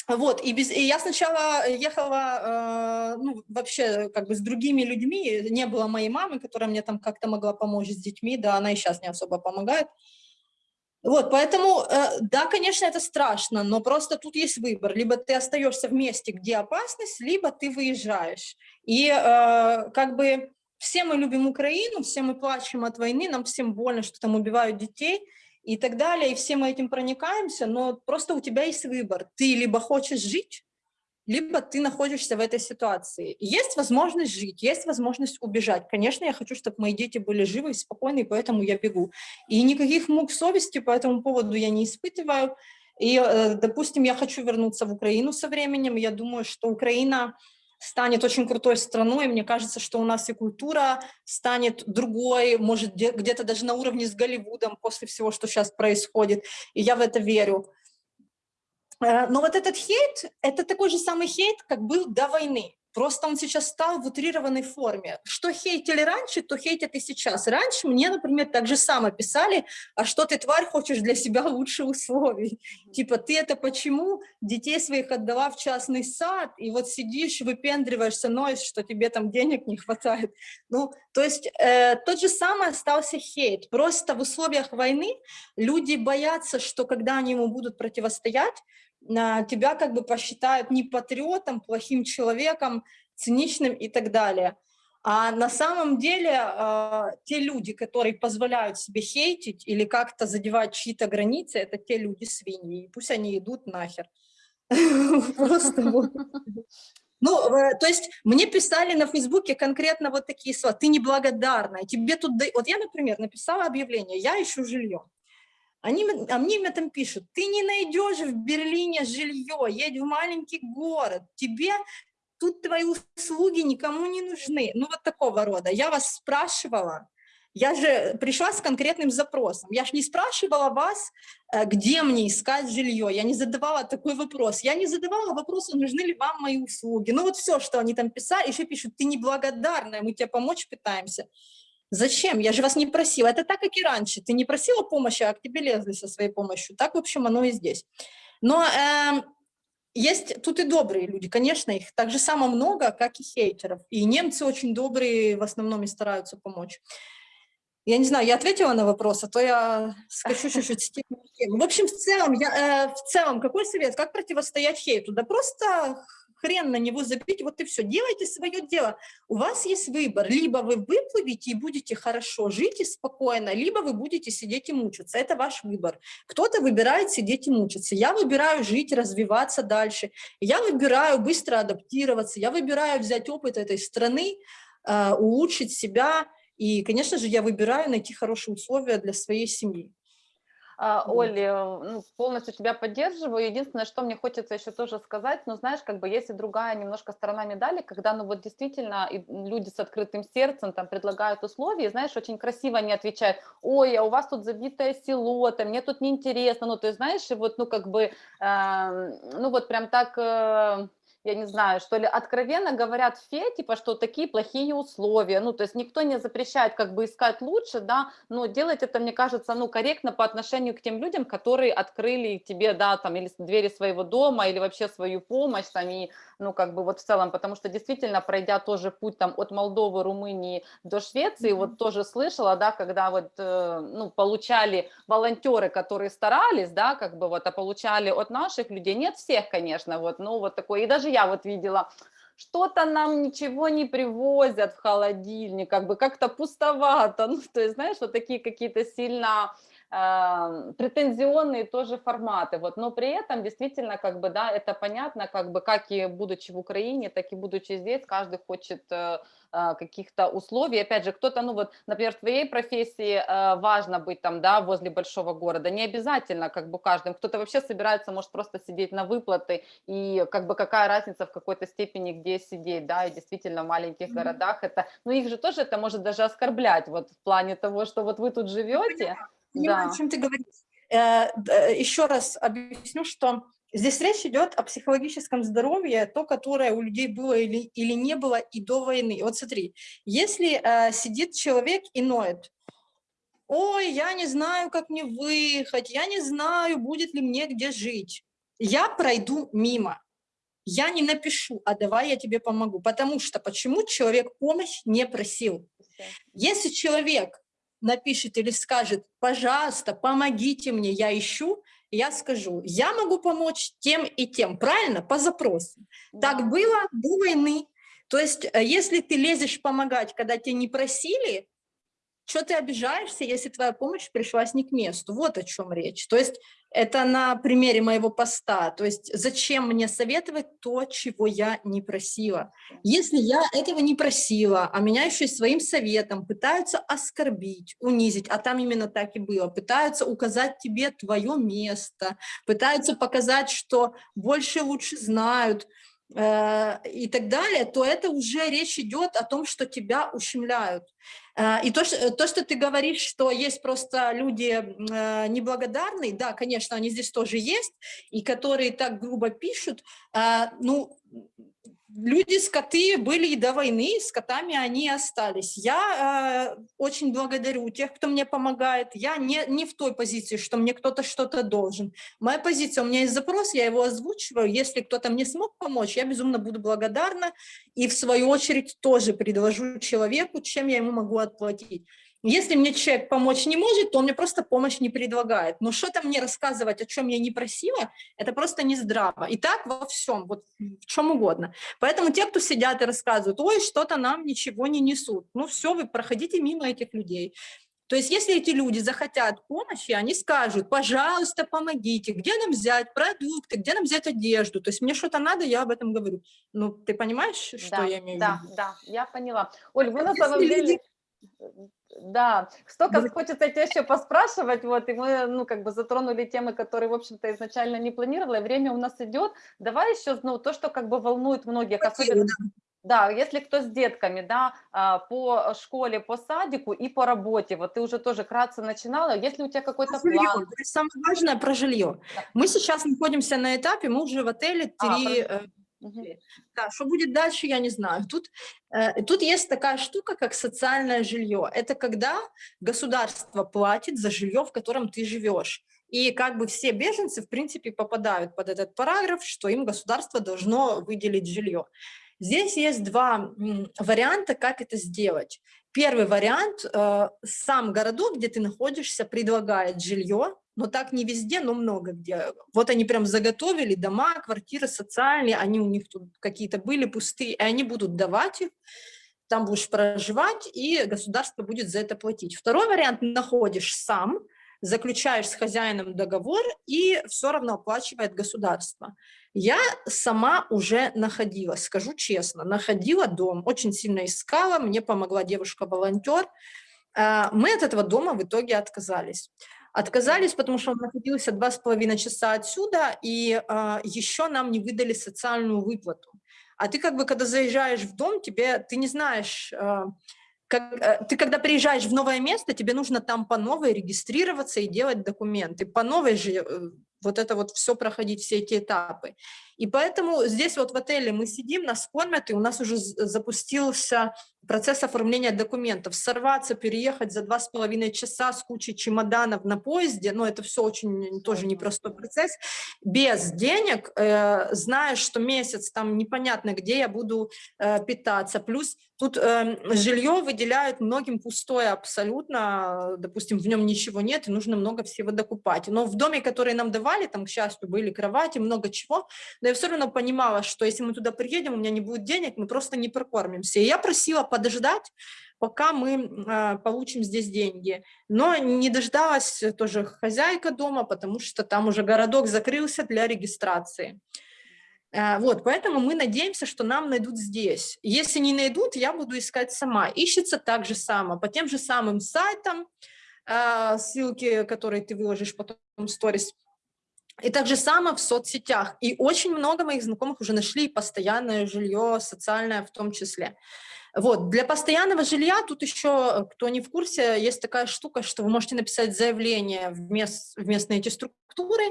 Вот, и, без, и я сначала ехала, э, ну, вообще, как бы с другими людьми, не было моей мамы, которая мне там как-то могла помочь с детьми, да, она и сейчас не особо помогает. Вот, поэтому, э, да, конечно, это страшно, но просто тут есть выбор. Либо ты остаешься в месте, где опасность, либо ты выезжаешь. И э, как бы все мы любим Украину, все мы плачем от войны, нам всем больно, что там убивают детей и так далее, и все мы этим проникаемся, но просто у тебя есть выбор. Ты либо хочешь жить, либо ты находишься в этой ситуации. Есть возможность жить, есть возможность убежать. Конечно, я хочу, чтобы мои дети были живы и спокойны, поэтому я бегу. И никаких мук совести по этому поводу я не испытываю. И, э, допустим, я хочу вернуться в Украину со временем. Я думаю, что Украина станет очень крутой страной. Мне кажется, что у нас и культура станет другой, может, где-то даже на уровне с Голливудом после всего, что сейчас происходит. И я в это верю. Э, но вот этот хейт, это такой же самый хейт, как был до войны. Просто он сейчас стал в утрированной форме. Что хейтили раньше, то хейтят и сейчас. Раньше мне, например, так же само писали, а что ты, тварь, хочешь для себя лучше условий? Типа, ты это почему детей своих отдала в частный сад, и вот сидишь, выпендриваешься, ноешь, что тебе там денег не хватает. Ну, то есть э, тот же самый остался хейт. Просто в условиях войны люди боятся, что когда они ему будут противостоять, тебя как бы посчитают не патриотом, плохим человеком, циничным и так далее. А на самом деле э, те люди, которые позволяют себе хейтить или как-то задевать чьи-то границы, это те люди свиньи. И пусть они идут нахер. <laughs> Просто вот. Ну, то есть мне писали на Фейсбуке конкретно вот такие слова. Ты неблагодарная. Тебе тут... Вот я, например, написала объявление. Я ищу жилье. Они, а мне мне там пишут, ты не найдешь в Берлине жилье, едь в маленький город, тебе тут твои услуги никому не нужны. Ну вот такого рода. Я вас спрашивала, я же пришла с конкретным запросом. Я же не спрашивала вас, э, где мне искать жилье. Я не задавала такой вопрос. Я не задавала вопроса, нужны ли вам мои услуги. Ну вот все, что они там писали, еще пишут, ты неблагодарная, мы тебе помочь пытаемся. Зачем? Я же вас не просила. Это так, как и раньше. Ты не просила помощи, а к тебе лезли со своей помощью. Так, в общем, оно и здесь. Но э, есть тут и добрые люди, конечно, их так же само много, как и хейтеров. И немцы очень добрые в основном и стараются помочь. Я не знаю, я ответила на вопрос, а то я скачу <laughs> чуть-чуть с. В общем, в целом, я, э, в целом, какой совет? Как противостоять хейту? Да просто хрен на него забить, вот и все, делайте свое дело. У вас есть выбор, либо вы выплывете и будете хорошо жить и спокойно, либо вы будете сидеть и мучиться, это ваш выбор. Кто-то выбирает сидеть и мучиться, я выбираю жить, развиваться дальше, я выбираю быстро адаптироваться, я выбираю взять опыт этой страны, а, улучшить себя, и, конечно же, я выбираю найти хорошие условия для своей семьи. А, Оля, ну, полностью тебя поддерживаю. Единственное, что мне хочется еще тоже сказать, ну, знаешь, как бы есть и другая немножко сторона медали, когда, ну, вот действительно люди с открытым сердцем там предлагают условия, и, знаешь, очень красиво они отвечают, ой, а у вас тут забитое село, там, мне тут неинтересно, ну, ты знаешь, и вот, ну, как бы, э, ну, вот прям так... Э, я не знаю, что ли, откровенно говорят фе, типа, что такие плохие условия, ну, то есть никто не запрещает как бы искать лучше, да, но делать это, мне кажется, ну, корректно по отношению к тем людям, которые открыли тебе, да, там, или двери своего дома, или вообще свою помощь, там, и, ну, как бы вот в целом, потому что действительно, пройдя тоже путь там от Молдовы, Румынии до Швеции, mm -hmm. вот тоже слышала, да, когда вот, э, ну, получали волонтеры, которые старались, да, как бы вот, а получали от наших людей, нет всех, конечно, вот, ну, вот такой, и даже я вот видела, что-то нам ничего не привозят в холодильник, как бы как-то пустовато, <laughs> ну, то есть, знаешь, вот такие какие-то сильно претензионные тоже форматы, вот, но при этом действительно, как бы, да, это понятно, как бы, как и будучи в Украине, так и будучи здесь, каждый хочет э, а, каких-то условий. Опять же, кто-то, ну вот, например, в твоей профессии а, важно быть там, да, возле большого города. Не обязательно, как бы каждым. Кто-то вообще собирается, может просто сидеть на выплаты, и как бы какая разница в какой-то степени, где сидеть, да, и действительно в маленьких городах это, ну их же тоже это может даже оскорблять, вот в плане того, что вот вы тут живете. Я понимаю, да. о чем ты говоришь. Э, еще раз объясню, что Здесь речь идет о психологическом здоровье, то, которое у людей было или, или не было и до войны. Вот смотри, если э, сидит человек и ноет, ой, я не знаю, как мне выехать, я не знаю, будет ли мне где жить, я пройду мимо, я не напишу, а давай я тебе помогу, потому что почему человек помощь не просил? Если человек напишет или скажет, пожалуйста, помогите мне, я ищу, я скажу, я могу помочь тем и тем, правильно, по запросу. Да. Так было до войны. То есть, э, если ты лезешь помогать, когда тебя не просили, что ты обижаешься, если твоя помощь пришлась не к месту? Вот о чем речь. То есть это на примере моего поста. То есть зачем мне советовать то, чего я не просила? Если я этого не просила, а меня еще и своим советом пытаются оскорбить, унизить, а там именно так и было, пытаются указать тебе твое место, пытаются показать, что больше лучше знают, Э, и так далее, то это уже речь идет о том, что тебя ущемляют. Э, и то, что, то, что ты говоришь, что есть просто люди э, неблагодарные, да, конечно, они здесь тоже есть, и которые так грубо пишут, ну, люди, скоты были и до войны, с котами они остались. Я э, очень благодарю тех, кто мне помогает. Я не, не в той позиции, что мне кто-то что-то должен. Моя позиция, у меня есть запрос, я его озвучиваю. Если кто-то мне смог помочь, я безумно буду благодарна. И в свою очередь тоже предложу человеку, чем я ему могу отплатить. Если мне человек помочь не может, то он мне просто помощь не предлагает. Но что-то мне рассказывать, о чем я не просила, это просто не здраво. И так во всем, вот в чем угодно. Поэтому те, кто сидят и рассказывают, ой, что-то нам ничего не несут. Ну все, вы проходите мимо этих людей. То есть если эти люди захотят помощи, они скажут, пожалуйста, помогите, где нам взять продукты, где нам взять одежду. То есть мне что-то надо, я об этом говорю. Ну, ты понимаешь, что Да, я имею в да, виду? да, я поняла. Оль, вы на самом деле... люди- Да, столько Да. хочется тебя еще поспрашивать, вот, и мы, ну, как бы затронули темы, которые, в общем-то, изначально не планировала, и время у нас идет. Давай еще, ну, то, что как бы волнует многих, особенно, да, если кто с детками, да, а, по школе, по садику и по работе, вот ты уже тоже кратко начинала, если у тебя какой-то план, самое важное про жилье. Да. Мы сейчас находимся на этапе, мы уже в отеле А, три... про- Мгм. Да, что будет дальше, я не знаю. Тут, э, тут есть такая штука, как социальное жилье. Это когда государство платит за жилье, в котором ты живешь. И как бы все беженцы, в принципе, попадают под этот параграф, что им государство должно выделить жилье. Здесь есть два варианта, как это сделать. Первый вариант, э, сам городок, где ты находишься, предлагает жилье, но так не везде, но много где. Вот они прям заготовили дома, квартиры социальные, они у них тут какие-то были пустые, и они будут давать их, там будешь проживать, и государство будет за это платить. Второй вариант, находишь сам, заключаешь с хозяином договор, и все равно оплачивает государство. Я сама уже находила, скажу честно, находила дом, очень сильно искала, мне помогла девушка-волонтер. А, Мы от этого дома в итоге отказались. Отказались, потому что он находился два с половиной часа отсюда, и а, еще нам не выдали социальную выплату. А ты как бы, когда заезжаешь в дом, тебе, ты не знаешь, а, как, э, ты когда приезжаешь в новое место, тебе нужно там по новой регистрироваться и делать документы. По новой же э, вот это вот все проходить, все эти этапы. И поэтому здесь вот в отеле мы сидим, нас кормят, и у нас уже запустился процесс оформления документов. Сорваться, переехать за два с половиной часа с кучей чемоданов на поезде, но это все очень тоже непростой процесс. Без денег, э, зная, что месяц там непонятно, где я буду э, питаться. Плюс тут э, жилье выделяют многим пустое абсолютно, допустим, в нем ничего нет, и нужно много всего докупать. Но в доме, который нам давали, там, к счастью, были кровати, много чего, но я все равно понимала, что если мы туда приедем, у меня не будет денег, мы просто не прокормимся. И я просила подождать, пока мы а, получим здесь деньги. Но не дождалась тоже хозяйка дома, потому что там уже городок закрылся для регистрации. А, Вот, поэтому мы надеемся, что нам найдут здесь. Если не найдут, я буду искать сама. Ищется так же само, по тем же самым сайтам, а, ссылки, которые ты выложишь потом в сторис, и так же само в соцсетях. И очень много моих знакомых уже нашли постоянное жилье, социальное в том числе. Вот. Для постоянного жилья тут еще, кто не в курсе, есть такая штука, что вы можете написать заявление в, мест, в местные эти структуры,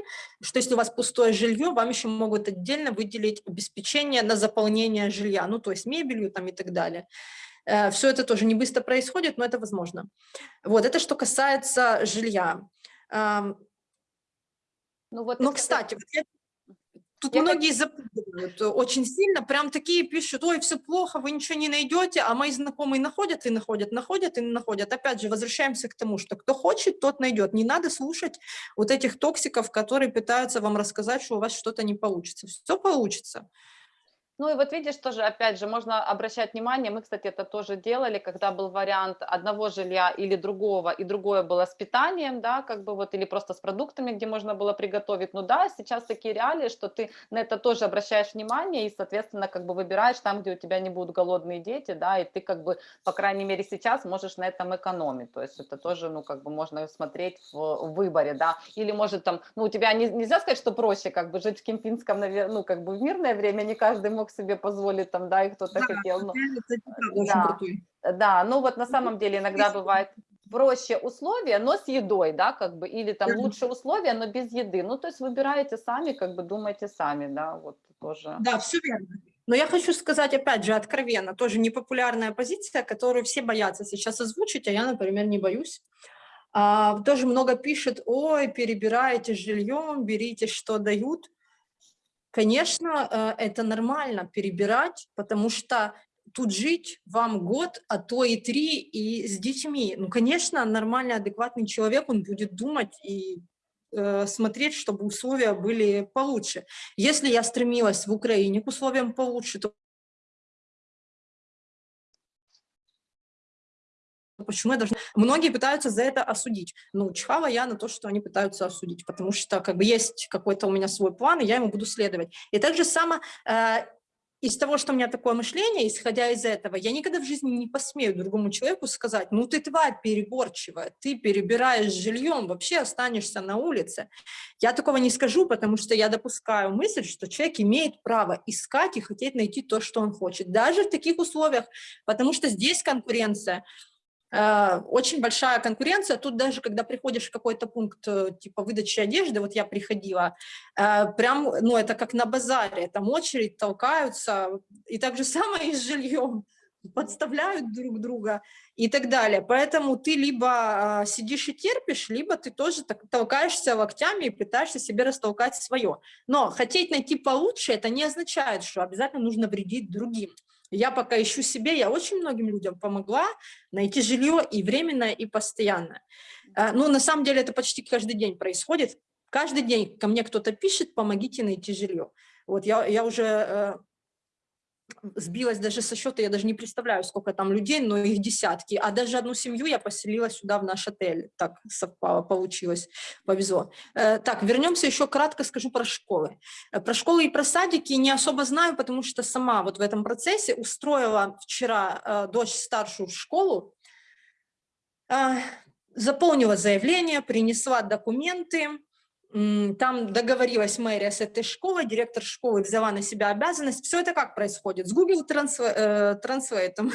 что если у вас пустое жилье, вам еще могут отдельно выделить обеспечение на заполнение жилья, ну то есть мебелью там и так далее. Все это тоже не быстро происходит, но это возможно. Вот, это что касается жилья. Ну, вот, ты, кстати, вот тут Я многие запутывают э, очень сильно, прям такие пишут, ой, все плохо, вы ничего не найдете, а мои знакомые находят и находят, находят и находят. Опять же, возвращаемся к тому, что кто хочет, тот найдет. Не надо слушать вот этих токсиков, которые пытаются вам рассказать, что у вас что-то не получится. Все получится. Ну и вот видишь, тоже, опять же, можно обращать внимание, мы, кстати, это тоже делали, когда был вариант одного жилья или другого, и другое было с питанием, да, как бы вот, или просто с продуктами, где можно было приготовить. Ну да, сейчас такие реалии, что ты на это тоже обращаешь внимание и, соответственно, как бы выбираешь там, где у тебя не будут голодные дети, да, и ты как бы, по крайней мере, сейчас можешь на этом экономить. То есть это тоже, ну, как бы можно смотреть в, выборе, да, или может там, ну, у тебя не, нельзя сказать, что проще как бы жить в Кемпинском, ну, как бы в мирное время, не каждый мог себе позволить там, да, и кто-то Да, хотел, ну, правда очень да. Да, ну вот на самом деле иногда бывает, проще условия, но с едой, да, как бы, или там Мгм. лучше условия, но без еды. Ну, то есть выбираете сами, как бы думаете сами, да, вот тоже. Да, все верно. Но я хочу сказать, опять же, откровенно, тоже непопулярная позиция, которую все боятся сейчас озвучить, а я, например, не боюсь. А, тоже много пишет, ой, перебираете жильем, берите, что дают. Конечно, э, это нормально перебирать, потому что тут жить вам год, а то и три, и с детьми. Ну, конечно, нормальный, адекватный человек, он будет думать и э, смотреть, чтобы условия были получше. Если я стремилась в Украине к условиям получше, то почему я должна... Многие пытаются за это осудить. Ну, чихала я на то, что они пытаются осудить, потому что как бы есть какой-то у меня свой план, и я ему буду следовать. И так же само э, из того, что у меня такое мышление, исходя из этого, я никогда в жизни не посмею другому человеку сказать, ну ты тварь переборчивая, ты перебираешь жильем, вообще останешься на улице. Я такого не скажу, потому что я допускаю мысль, что человек имеет право искать и хотеть найти то, что он хочет, даже в таких условиях, потому что здесь конкуренция, очень большая конкуренция. Тут даже, когда приходишь в какой-то пункт э, типа выдачи одежды, вот я приходила, э, прям, ну, это как на базаре, там очередь, толкаются, и так же <laughs> самое и с жильем, подставляют друг друга и так далее. Поэтому ты либо сидишь и терпишь, либо ты тоже так, толкаешься локтями и пытаешься себе растолкать свое. Но хотеть найти получше, это не означает, что обязательно нужно вредить другим. Я пока ищу себе, я очень многим людям помогла найти жилье и временное, и постоянное. А, Ну, на самом деле это почти каждый день происходит. Каждый день ко мне кто-то пишет, помогите найти жилье. Вот я, я уже э, сбилась даже со счета, я даже не представляю, сколько там людей, но их десятки. А даже одну семью я поселила сюда, в наш отель. Так совпало, получилось, повезло. Э, Так, вернемся еще кратко, скажу про школы. Э, Про школы и про садики не особо знаю, потому что сама вот в этом процессе устроила вчера э, дочь старшую в школу, заполнила заявление, принесла документы, Там договорилась мэрия с этой школой, директор школы взяла на себя обязанность. Все это как происходит? С Google Transla- Translate,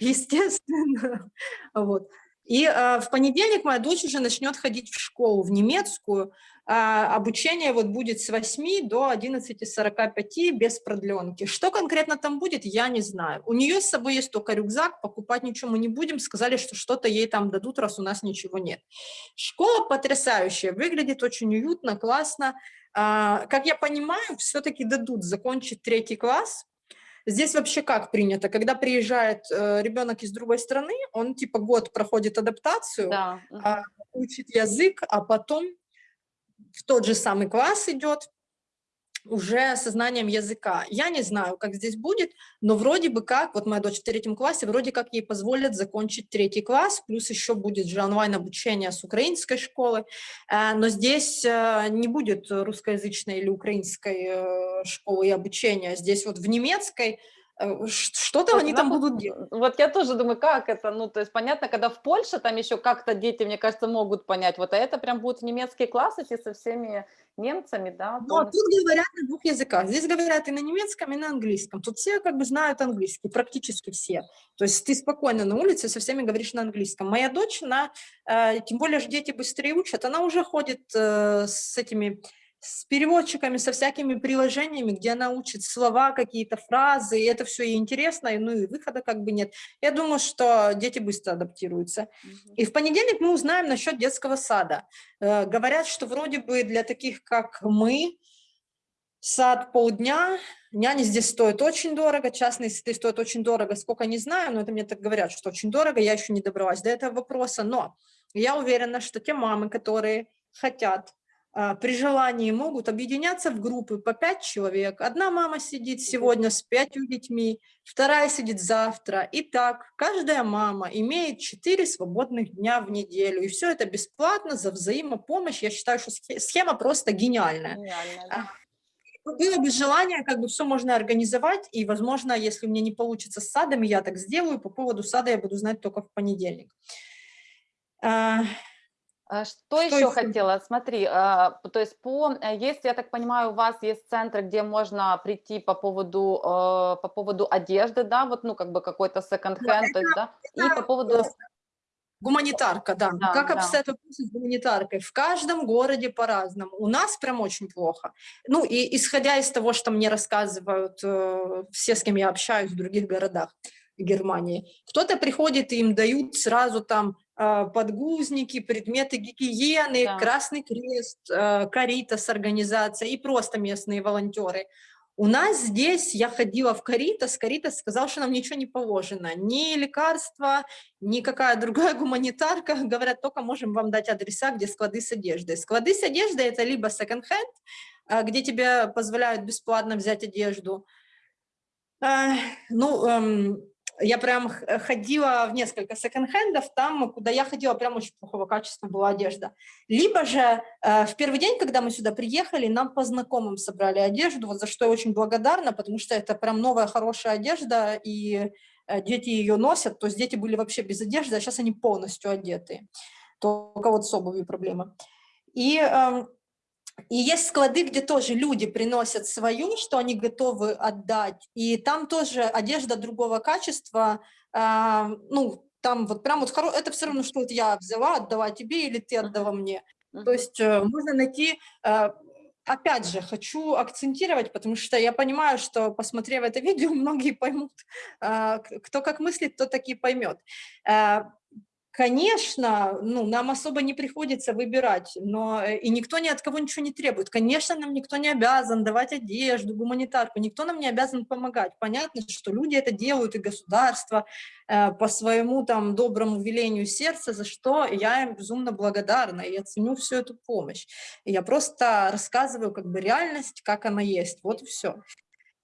естественно. Вот. И э, в понедельник моя дочь уже начнет ходить в школу, в немецкую. А обучение вот будет с 8 до 11.45 без продленки. Что конкретно там будет, я не знаю. У нее с собой есть только рюкзак, покупать ничего мы не будем. Сказали, что что-то ей там дадут, раз у нас ничего нет. Школа потрясающая, выглядит очень уютно, классно. А, Как я понимаю, все-таки дадут закончить третий класс. Здесь вообще как принято? Когда приезжает э, ребенок из другой страны, он типа год проходит адаптацию, Да. а, учит язык, а потом в тот же самый класс идет уже со знанием языка. Я не знаю, как здесь будет, но вроде бы как, вот моя дочь в третьем классе, вроде как ей позволят закончить третий класс, плюс еще будет же онлайн-обучение с украинской школы, Э, но здесь э, не будет русскоязычной или украинской э, школы и обучения, здесь вот в немецкой что-то Вот они там будут делать. Вот я тоже думаю, как это, ну, то есть понятно, когда в Польше там еще как-то дети, мне кажется, могут понять, вот а это прям будут в немецкий класс идти со всеми немцами, да, Но полностью. тут говорят на двух языках. Здесь говорят и на немецком, и на английском. Тут все как бы знают английский, практически все. То есть ты спокойно на улице со всеми говоришь на английском. Моя дочь, она, э, тем более же дети быстрее учат, она уже ходит э, с этими с переводчиками, со всякими приложениями, где она учит слова, какие-то фразы, и это все ей интересно, и, ну и выхода как бы нет. Я думаю, что дети быстро адаптируются. Мгм. И в понедельник мы узнаем насчет детского сада. Э, Говорят, что вроде бы для таких, как мы, сад полдня, няни здесь стоят очень дорого, частные сады стоят очень дорого, сколько не знаю, но это мне так говорят, что очень дорого, я еще не добралась до этого вопроса, но я уверена, что те мамы, которые хотят, при желании могут объединяться в группы по пять человек. Одна мама сидит сегодня с пятью детьми, вторая сидит завтра. И так каждая мама имеет 4 свободных дня в неделю. И все это бесплатно за взаимопомощь. Я считаю, что схе- схема просто гениальная. Гениально, А, да. Было бы желание, как бы все можно организовать, и, возможно, если у меня не получится с садами, я так сделаю. По поводу сада я буду знать только в понедельник. А, Что Что еще хотела? Смотри, а, то есть по, э, есть, я так понимаю, у вас есть центры, где можно прийти по поводу, э, по поводу одежды, да, вот, ну, как бы какой-то секонд-хенд, есть, да, и по поводу, Гуманитарка, да. Да, как да. обстоят вопросы с гуманитаркой? В каждом городе по-разному. У нас прям очень плохо. Ну, и исходя из того, что мне рассказывают э, все, с кем я общаюсь в других городах Германии, кто-то приходит, и им дают сразу там подгузники, предметы гигиены, Да. Красный Крест, э, Каритас организация и просто местные волонтеры. У нас здесь, я ходила в Каритас, Каритас сказал, что нам ничего не положено, ни лекарства, никакая <laughs> другая гуманитарка, говорят, только можем вам дать адреса, где склады с одеждой. Склады с одеждой – это либо секонд-хенд, а, где тебе позволяют бесплатно взять одежду. А, Ну, эм, я прям х- ходила в несколько секонд-хендов, там, куда я ходила, прям очень плохого качества была одежда. Либо же э, в первый день, когда мы сюда приехали, нам по знакомым собрали одежду, вот за что я очень благодарна, потому что это прям новая хорошая одежда, и э, дети ее носят, то есть дети были вообще без одежды, а сейчас они полностью одеты. Только вот с обувью проблема. И, эм, и есть склады, где тоже люди приносят свою, что они готовы отдать, и там тоже одежда другого качества, а, ну, там вот прям вот, хоро- это все равно, что вот я взяла, отдала тебе или ты отдала мне. То есть э, можно найти, э, опять же, хочу акцентировать, потому что я понимаю, что, посмотрев это видео, <laughs> многие поймут, а, кто как мыслит, тот так и поймет. Э, Конечно, ну, нам особо не приходится выбирать, но э, и никто ни от кого ничего не требует. Конечно, нам никто не обязан давать одежду, гуманитарку, никто нам не обязан помогать. Понятно, что люди это делают, и государство э, по своему там доброму велению сердца, за что я им безумно благодарна, и я ценю всю эту помощь. И я просто рассказываю как бы реальность, как она есть, вот и все.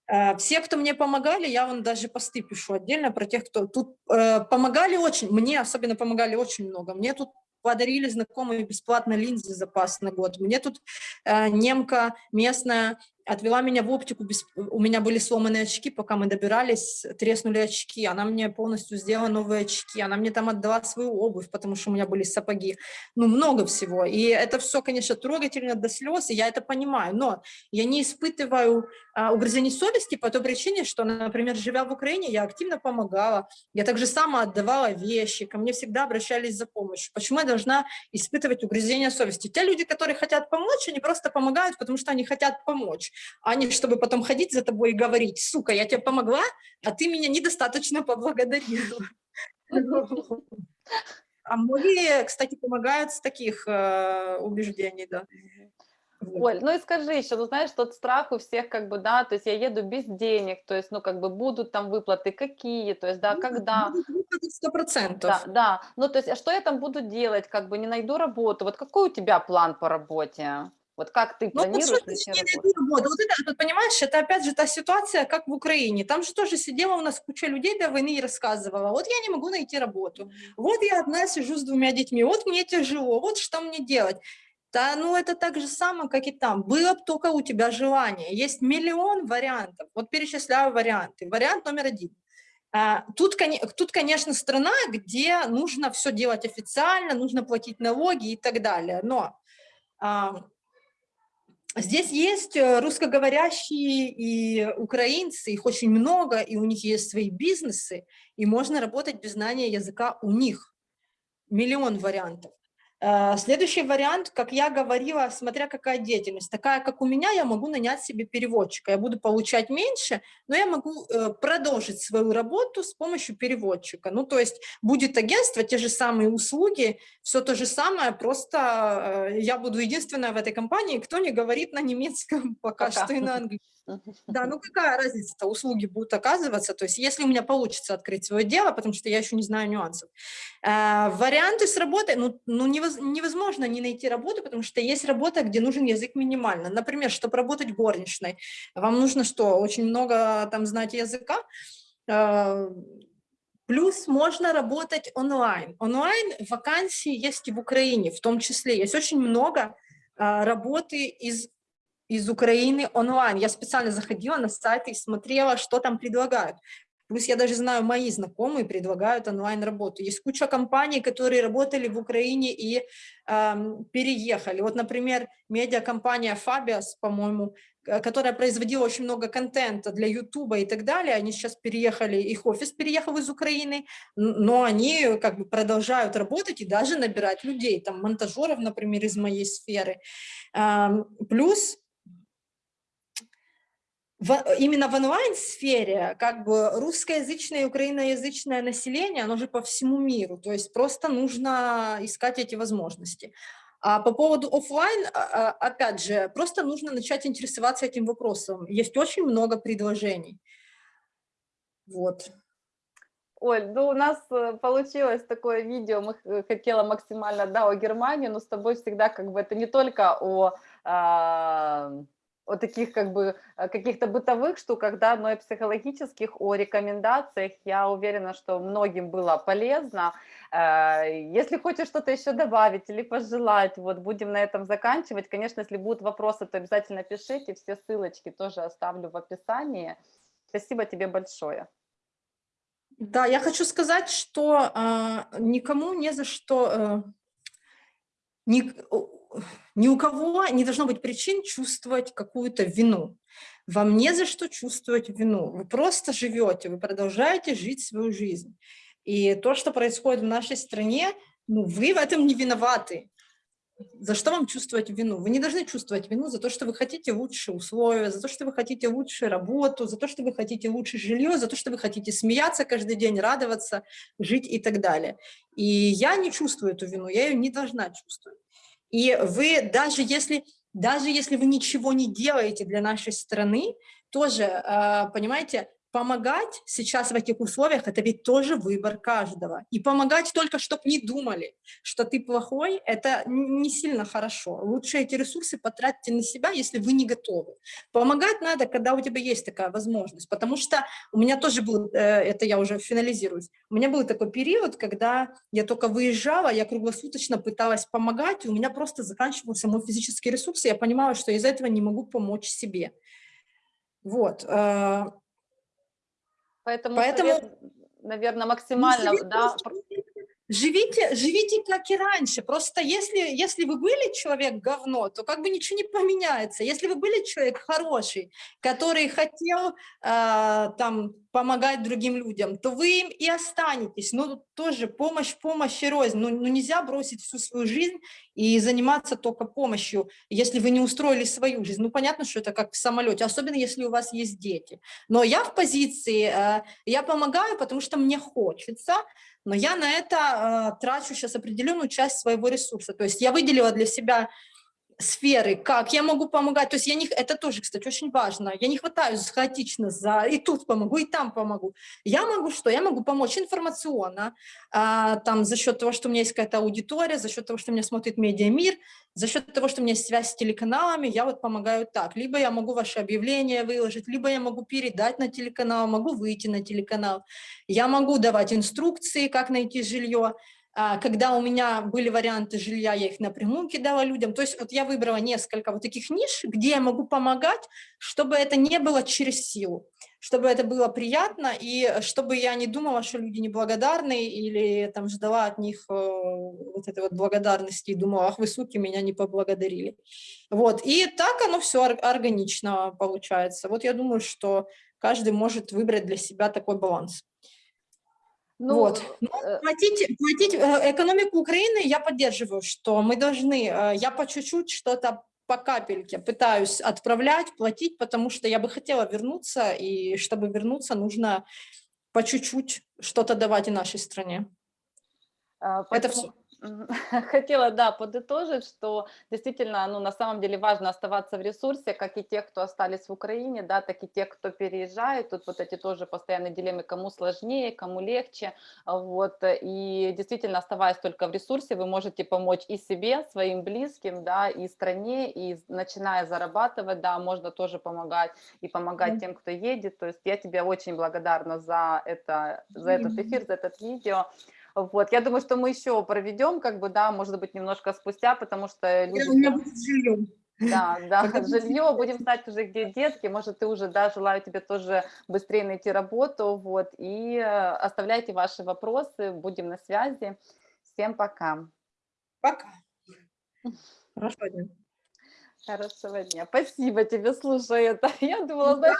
Э, Все, кто мне помогали, я вам даже посты пишу отдельно про тех, кто тут э, помогали очень, мне особенно помогали очень много. Мне тут подарили знакомые бесплатно линзы запас на год. Мне тут э, немка местная отвела меня в оптику, без- у меня были сломанные очки, пока мы добирались, треснули очки, она мне полностью сделала новые очки, она мне там отдала свою обувь, потому что у меня были сапоги, ну, много всего, и это все, конечно, трогательно до слез, и я это понимаю, но я не испытываю а, угрызений совести по той причине, что, например, живя в Украине, я активно помогала, я также сама отдавала вещи, ко мне всегда обращались за помощью. Почему я должна испытывать угрызения совести? Те люди, которые хотят помочь, они просто помогают, потому что они хотят помочь, а не чтобы потом ходить за тобой и говорить, сука, я тебе помогла, а ты меня недостаточно поблагодарила. А многие, кстати, помогают с таких э, убеждений, да. Оль, ну и скажи еще, ну знаешь, тот страх у всех как бы, да, то есть я еду без денег, то есть, ну как бы будут там выплаты какие, то есть, да, когда, Сто процентов. да, да, ну то есть, а что я там буду делать, как бы не найду работу, вот какой у тебя план по работе? Вот как ты Ну, вот планируешь не работу? найду работу? Вот это, вот понимаешь, это опять же та ситуация, как в Украине. Там же тоже сидела у нас куча людей до войны и рассказывала, вот я не могу найти работу, вот я одна сижу с двумя детьми, вот мне тяжело, вот что мне делать. Да, ну это так же самое, как и там. Было бы только у тебя желание. Есть миллион вариантов. Вот перечисляю варианты. Вариант номер один. А, Тут, тут, конечно, страна, где нужно все делать официально, нужно платить налоги и так далее. Но Здесь есть э, русскоговорящие и украинцы, их очень много, и у них есть свои бизнесы, и можно работать без знания языка у них. Миллион вариантов. Э, Следующий вариант, как я говорила, смотря какая деятельность. Такая, как у меня, я могу нанять себе переводчика. Я буду получать меньше, но я могу э, продолжить свою работу с помощью переводчика. Ну, то есть будет агентство, те же самые услуги, все то же самое, просто э, я буду единственная в этой компании, кто не говорит на немецком <laughs> пока, Пока. что и на английском. Да, ну какая разница-то, услуги будут оказываться, то есть если у меня получится открыть свое дело, потому что я еще не знаю нюансов. Э, Варианты с работой, ну, ну невоз- невозможно не найти работу, потому что есть работа, где нужен язык минимально. Например, чтобы работать горничной, вам нужно что, очень много там знать языка, Э, Плюс можно работать онлайн. Онлайн вакансии есть и в Украине, в том числе. Есть очень много а, работы из, из Украины онлайн. Я специально заходила на сайты и смотрела, что там предлагают. Плюс я даже знаю, мои знакомые предлагают онлайн-работу. Есть куча компаний, которые работали в Украине и эм, переехали. Вот, например, медиакомпания Fabius, по-моему, э, которая производила очень много контента для Ютуба и так далее, они сейчас переехали, их офис переехал из Украины, но они как бы продолжают работать и даже набирать людей, там монтажеров, например, из моей сферы. Эм, Плюс в- именно в онлайн-сфере как бы русскоязычное и украиноязычное население, оно же по всему миру, то есть просто нужно искать эти возможности. А по поводу оффлайн, а, а, опять же, просто нужно начать интересоваться этим вопросом. Есть очень много предложений. Вот. Оль, ну у нас э, получилось такое видео, мы х- хотела максимально, да, о Германии, но с тобой всегда как бы это не только о, а, о таких как бы э, каких-то бытовых штуках, да, но и психологических, о рекомендациях. Я уверена, что многим было полезно. Э, Если хочешь что-то еще добавить или пожелать, вот будем на этом заканчивать. Конечно, если будут вопросы, то обязательно пишите, все ссылочки тоже оставлю в описании. Спасибо тебе большое. Да, я хочу сказать, что а, никому не за что, э, ни у кого не должно быть причин чувствовать какую-то вину. Вам не за что чувствовать вину. Вы просто живете, вы продолжаете жить свою жизнь. И то, что происходит в нашей стране, ну, вы в этом не виноваты. За что вам чувствовать вину? Вы не должны чувствовать вину за то, что вы хотите лучше условия, за то, что вы хотите лучше работу, за то, что вы хотите лучше жилье, за то, что вы хотите смеяться каждый день, радоваться, жить и так далее. И я не чувствую эту вину, я ее не должна чувствовать. И вы, даже если, даже если вы ничего не делаете для нашей страны, тоже, э, понимаете, помогать сейчас в этих условиях, это ведь тоже выбор каждого. И помогать только, чтобы не думали, что ты плохой, это не сильно хорошо. Лучше эти ресурсы потратьте на себя, если вы не готовы. Помогать надо, когда у тебя есть такая возможность, потому что у меня тоже был, э, это я уже финализируюсь, у меня был такой период, когда я только выезжала, я круглосуточно пыталась помогать, и у меня просто заканчивался мой физический ресурс, и я понимала, что из-за этого не могу помочь себе. Вот. Поэтому, Поэтому- наверное, ну, максимально, да, Живите, живите как и раньше. Просто если, если вы были человек говно, то как бы ничего не поменяется. Если вы были человек хороший, который хотел э, там помогать другим людям, то вы им и останетесь. Но тут тоже помощь, помощь и рознь. Ну, ну нельзя бросить всю свою жизнь и заниматься только помощью, если вы не устроили свою жизнь. Ну понятно, что это как в самолете, особенно если у вас есть дети. Но я в позиции, э, я помогаю, потому что мне хочется, но я на это э, трачу сейчас определенную часть своего ресурса. То есть я выделила для себя сферы, как я могу помогать. То есть я не, это тоже, кстати, очень важно. Я не хватаюсь хаотично за и тут помогу, и там помогу. Я могу что? Я могу помочь информационно, а, там за счет того, что у меня есть какая-то аудитория, за счет того, что меня смотрит медиамир, за счет того, что у меня есть связь с телеканалами, я вот помогаю так. Либо я могу ваше объявление выложить, либо я могу передать на телеканал, могу выйти на телеканал. Я могу давать инструкции, как найти жилье. А, Когда у меня были варианты жилья, я их напрямую кидала людям. То есть вот я выбрала несколько вот таких ниш, где я могу помогать, чтобы это не было через силу, чтобы это было приятно, и чтобы я не думала, что люди неблагодарны, или там ждала от них э, вот этой вот благодарности и думала, ах вы, суки, меня не поблагодарили. Вот, и так оно все органично получается. Вот я думаю, что каждый может выбрать для себя такой баланс. Ну, Вот. Э, платить, платить э, экономику Украины я поддерживаю, что мы должны, э, я по чуть-чуть что-то по капельке пытаюсь отправлять, платить, потому что я бы хотела вернуться, и чтобы вернуться, нужно по чуть-чуть что-то давать и нашей стране. а, Это поэтому все. <laughs> Хотела, да, подытожить, что действительно, ну, на самом деле важно оставаться в ресурсе, как и те, кто остались в Украине, да, так и те, кто переезжает. Тут вот эти тоже постоянные дилеммы, кому сложнее, кому легче. а, Вот, и действительно, оставаясь только в ресурсе, вы можете помочь и себе, своим близким, да, и стране, и начиная зарабатывать, да, можно тоже помогать и помогать тем, кто едет. То есть я тебе очень благодарна за это, за этот эфир, за этот видео. Вот, я думаю, что мы еще проведем, как бы, да, может быть, немножко спустя, потому что люди... У меня будет жилье. Да, да, жилье, будем знать уже, где детки, может, ты уже, да, желаю тебе тоже быстрее найти работу, вот, и э, оставляйте ваши вопросы, будем на связи. Всем пока. Пока. <laughs> Хорошего дня. Хорошего дня. Спасибо тебе, слушай, это, <laughs> я думала, знаешь,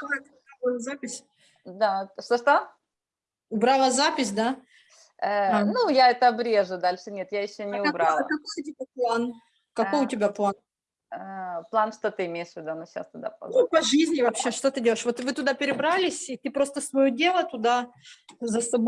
Запись. да, что-что? Убрала запись, да? Э, А. Ну, я это обрежу дальше, нет, я еще не А какой- убрала. какой у тебя план? Какой А, у тебя план? Э, План, что ты имеешь в виду? Ну, сейчас туда Ну, по жизни вообще, что ты делаешь? Вот вы туда перебрались, и ты просто свое дело туда за собой